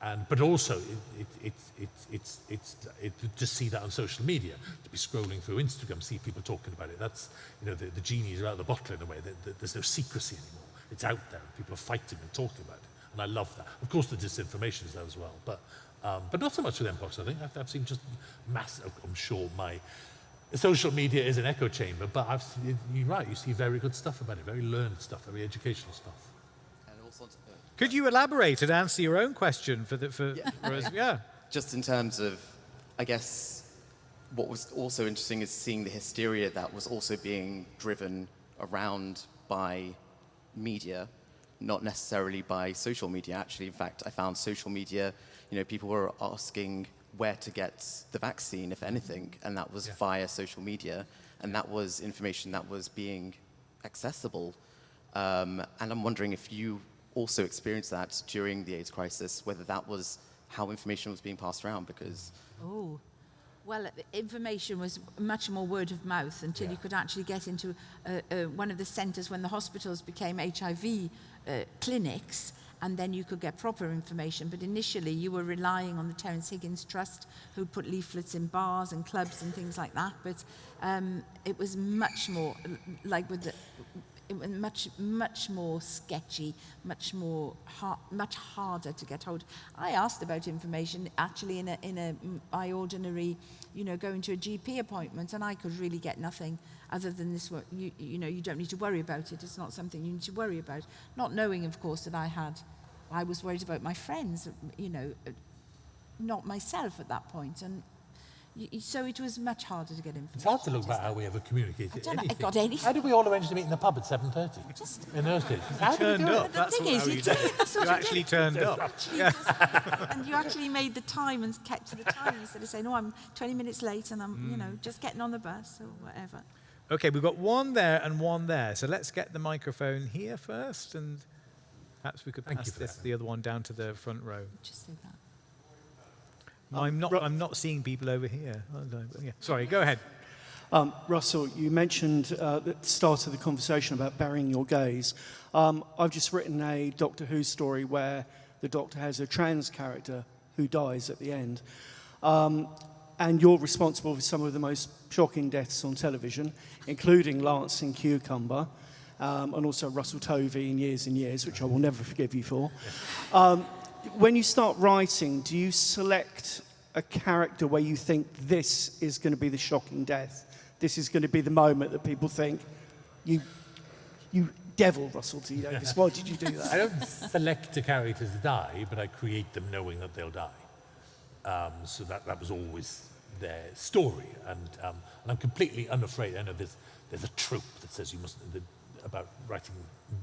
And, but also, it, it, it, it, it's, it's, it, to see that on social media, to be scrolling through Instagram, see people talking about it, that's, you know, the, the genies are out of the bottle in a way. There- there- There's no secrecy anymore. It's out there, people are fighting and talking about it. And I love that. Of course, the disinformation is there as well, but, um, but not so much with MPOX, I think. I've, I've seen just massive, I'm sure my social media is an echo chamber, but I've, seen- you're right, you see very good stuff about it, very learned stuff, very educational stuff. And also, uh, Could you elaborate and answer your own question for the for, Yeah. for us? Yeah. just in terms of, I guess, what was also interesting is seeing the hysteria that was also being driven around by media, not necessarily by social media. Actually, in fact, I found social media, you know, people were asking where to get the vaccine, if anything, and that was Yeah. via social media, and that was information that was being accessible. Um, and I'm wondering if you also experienced that during the AIDS crisis, whether that was how information was being passed around, because Oh, well, information was much more word of mouth until Yeah. you could actually get into uh, uh, one of the centres when the hospitals became HIV uh, clinics, and then you could get proper information. But initially, you were relying on the Terence Higgins Trust, who put leaflets in bars and clubs and things like that. But um, it was much more like with the. Much, much more sketchy, much more, har- much harder to get hold. I asked about information actually in a, in a by ordinary, you know, going to a GP appointment, and I could really get nothing other than this. You, you know, you don't need to worry about it. It's not something you need to worry about. Not knowing, of course, that I had, I was worried about my friends. You know, not myself at that point, and y- y- so it was much harder to get information. It's hard to look back how we ever communicated I don't know, I anything. got anything. How did we all arrange to meet in the pub at 7.30 Just in those days? How did we Turned do it? up. The That's thing what, is, how you you did did that's what You you actually did. turned up. And you actually made the time and kept to the time instead of saying, "No, I'm 20 minutes late and I'm, you know, Mm. just getting on the bus or whatever." Okay, we've got one there and one there. So let's get the microphone here first, and perhaps we could Thank you pass for this, that. the other one down to the front row. Just say that. I'm not. I'm not seeing people over here. Yeah. Sorry, go ahead. Um, Russell, you mentioned uh, at the start of the conversation about burying your gays. Um, I've just written a Doctor Who story where the Doctor has a trans character who dies at the end. Um, and you're responsible for some of the most shocking deaths on television, including Lance in Cucumber, um, and also Russell Tovey in Years and Years, which I will never forgive you for. When you start writing, do you select a character where you think this is going to be the shocking death? This is going to be the moment that people think, you, you devil, Russell T Davies, why did you do that? I don't select a character to die, but I create them knowing that they'll die. Um, so that, that was always their story. And, um, and I'm completely unafraid. I know there's, there's a trope that says you must, the, about writing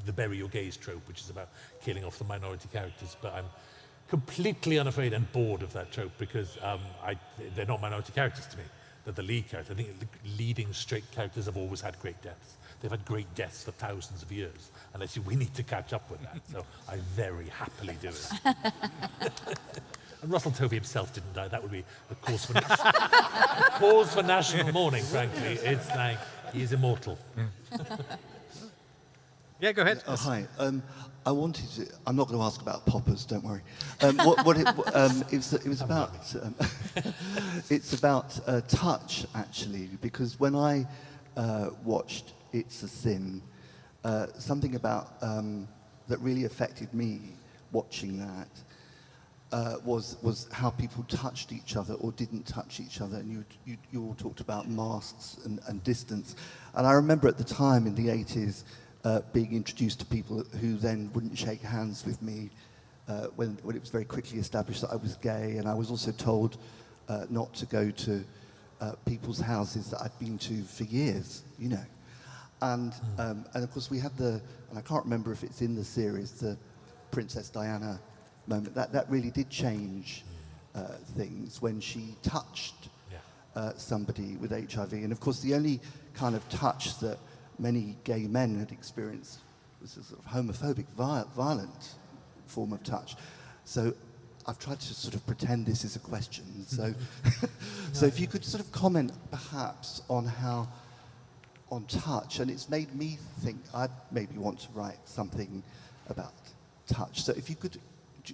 the bury your gays trope, which is about killing off the minority characters. But I'm completely unafraid and bored of that trope because um, I, they're not minority characters to me. They're the lead character. I think the leading straight characters have always had great deaths. They've had great deaths for thousands of years. And I see we need to catch up with that. So I very happily do it. and Russell Tovey himself didn't die. That would be a cause for, cause for national mourning, frankly. It's like he is immortal. Yeah, go ahead. Oh, hi. Um, I wanted to. I'm not going to ask about poppers. Don't worry. Um, what, what it, um, it was, it was about. Um, it's about uh, touch actually, because when I uh, watched It's a Sin, uh, something about um, that really affected me watching that uh, was was how people touched each other or didn't touch each other, and you you, you all talked about masks and, and distance, and I remember at the time in the 80s uh, being introduced to people who then wouldn't shake hands with me uh, when when it was very quickly established that I was gay, and I was also told uh, not to go to uh, people's houses that I'd been to for years, you know. And, um, and of course we had the, and I can't remember if it's in the series, the Princess Diana moment. That, that really did change uh, things when she touched uh, somebody with HIV. And of course the only kind of touch that many gay men had experienced was a sort of homophobic, violent form of touch. So I've tried to sort of pretend this is a question. So, so if you could sort of comment perhaps on how on touch, and it's made me think I'd maybe want to write something about touch. So if you could,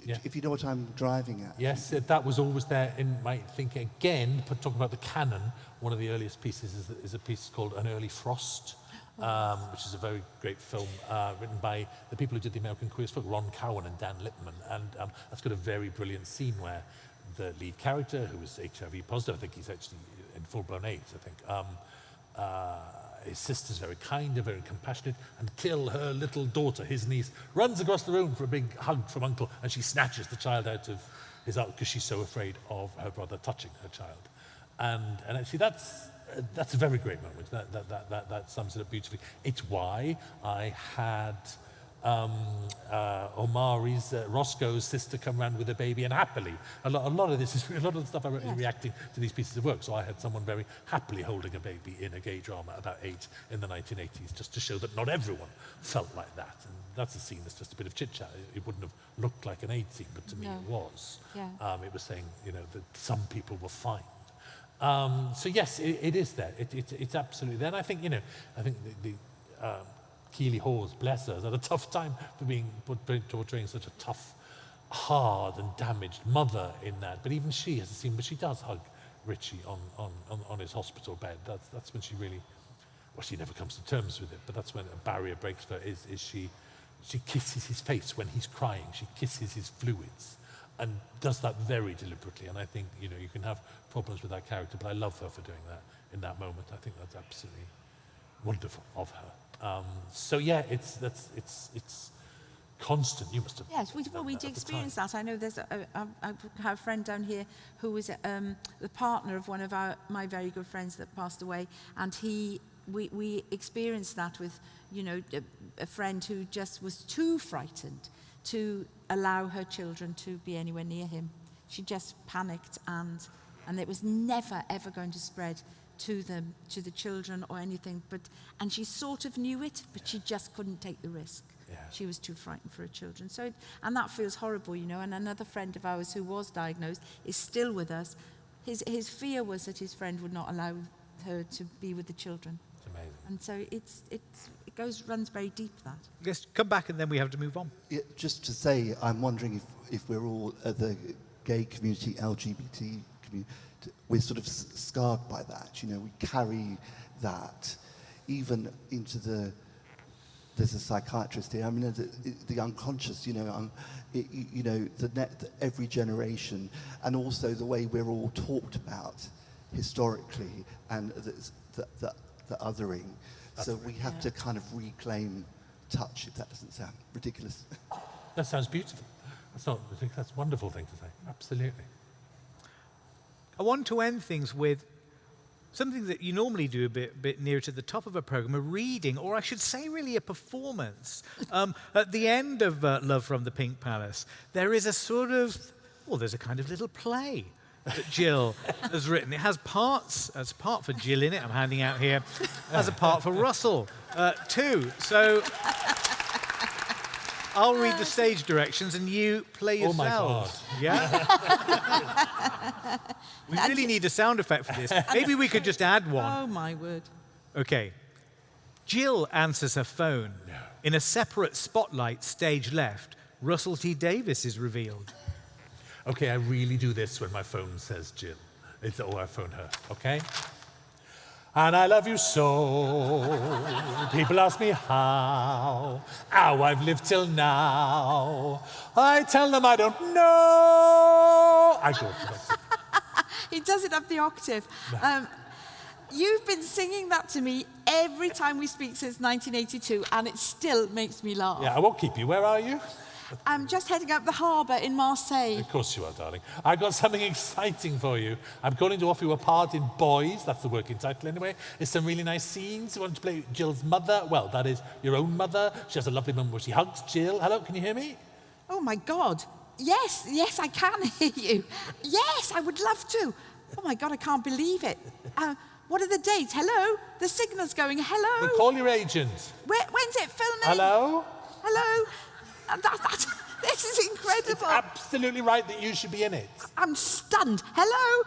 Yeah. if you know what I'm driving at. Yes, uh, that was always there in my thinking. Again, talking about the canon, one of the earliest pieces is, is a piece called An Early Frost, um, which is a very great film uh, written by the people who did the American Queer as Folk, Ron Cowen and Dan Lipman. And um, that's got a very brilliant scene where the lead character, who is HIV positive, I think he's actually in full-blown AIDS, I think, um, uh, his sister's very kind and very compassionate and kill her little daughter, his niece, runs across the room for a big hug from uncle and she snatches the child out of his arms because she's so afraid of her brother touching her child. And, and actually that's, that's a very great moment. That, that, that, that, that sums it up beautifully. It's why I had um, uh, Omari's, uh, Roscoe's sister come around with a baby and happily. A lot, a lot of this is, a lot of the stuff I wrote is Yes. reacting to these pieces of work. So I had someone very happily holding a baby in a gay drama about AIDS in the 1980s, just to show that not everyone felt like that. And that's a scene that's just a bit of chit chat. It, it wouldn't have looked like an AIDS scene, but to me it was. Yeah. Um, it was saying, you know, that some people were fine. Um, so yes, it, it is there. It, it, it's absolutely there. And I think, you know, I think the, the um, Keeley Hawes, bless her, had a tough time for being put- portraying such a tough, hard and damaged mother in that. But even she has a scene where she does hug Richie on, on, on, on his hospital bed. That's, that's when she really, well, she never comes to terms with it, but that's when a barrier breaks for her, is, is she, she kisses his face when he's crying. She kisses his fluids and does that very deliberately. And I think, you know, you can have problems with that character, but I love her for doing that in that moment. I think that's absolutely wonderful of her. Um, so yeah, it's, that's, it's, it's constant. You must have Yes, we, well, we did experience that. I know there's a, a, a, I have a friend down here who was um, the partner of one of our, my very good friends that passed away, and he, we, we experienced that with, you know, a, a friend who just was too frightened to allow her children to be anywhere near him. She just panicked, and and it was never ever going to spread to them, to the children or anything. But and she sort of knew it, but she just couldn't take the risk. Yeah. She was too frightened for her children. So, it, and that feels horrible, you know. And another friend of ours who was diagnosed is still with us. His, his fear was that his friend would not allow her to be with the children. It's amazing. And so it's, it's, it goes, runs very deep, that. Yes, come back and then we have to move on. Yeah, just to say, I'm wondering if, if we're all, uh, the gay community, LGBT community, we're sort of s- scarred by that. You know, we carry that even into the, there's a psychiatrist here, I mean, the, the unconscious, you know, um, it, you you know, the net, the, every generation, and also the way we're all talked about historically, and the, the, the, the othering. So we have to kind of reclaim touch, if that doesn't sound ridiculous. That sounds beautiful. That's not, I think that's a wonderful thing to say. Absolutely. I want to end things with something that you normally do a bit, bit nearer to the top of a program, a reading, or I should say, really, a performance. Um, at the end of uh, Love from the Pink Palace, there is a sort of, well, there's a kind of little play that Jill has written. It has parts, as a part for Jill in it, I'm handing out here, has a part for Russell uh, too. So I'll read the stage directions and you play yourselves. Oh my God. Yeah? we really need a sound effect for this. Maybe we could just add one. Oh, my word. Okay. Jill answers her phone. In a separate spotlight, stage left, Russell T. Davies is revealed. Okay, I really do this when my phone says Jill. It's, oh, I phone her, okay? And I love you so. People ask me how, how I've lived till now. I tell them I don't know. I go. He does it up the octave. Um, you've been singing that to me every time we speak since 1982, and it still makes me laugh. Yeah, I won't keep you. Where are you? I'm just heading up the harbour in Marseille. Of course you are, darling. I've got something exciting for you. I'm going to offer you a part in Boys. That's the working title anyway. It's some really nice scenes. You want to play Jill's mother? Well, that is your own mother. She has a lovely moment where she hugs Jill. Hello, can you hear me? Oh my God. Yes, yes, I can hear you. Yes, I would love to. Oh my God, I can't believe it. Uh, what are the dates? Hello? The signal's going. Hello? Well, call your agent. Where, when's it filming? Hello? Hello? That, that, this is incredible. It's Absolutely right that you should be in it. I'm stunned. Hello?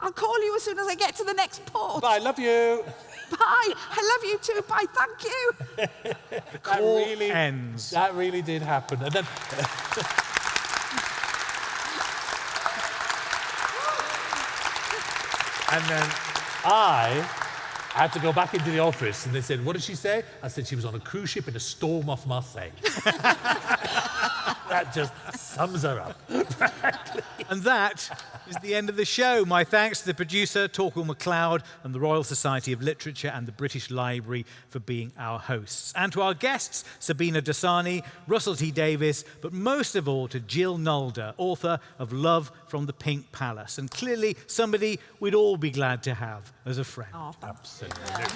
I'll call you as soon as I get to the next port. Bye, love you. Bye. I love you too. Bye. Thank you. That Call really ends. That really did happen. And then And then I had to go back into the office and they said, What did she say? I said she was on a cruise ship in a storm off Marseille. that just sums her up. And that is the end of the show. My thanks to the producer, Torquil MacLeod, and the Royal Society of Literature and the British Library for being our hosts. And to our guests, Sabina Dasani, Russell T. Davies, but most of all to Jill Nalder, author of Love from the Pink Palace. And clearly, somebody we'd all be glad to have as a friend. Oh, Absolutely. Yeah.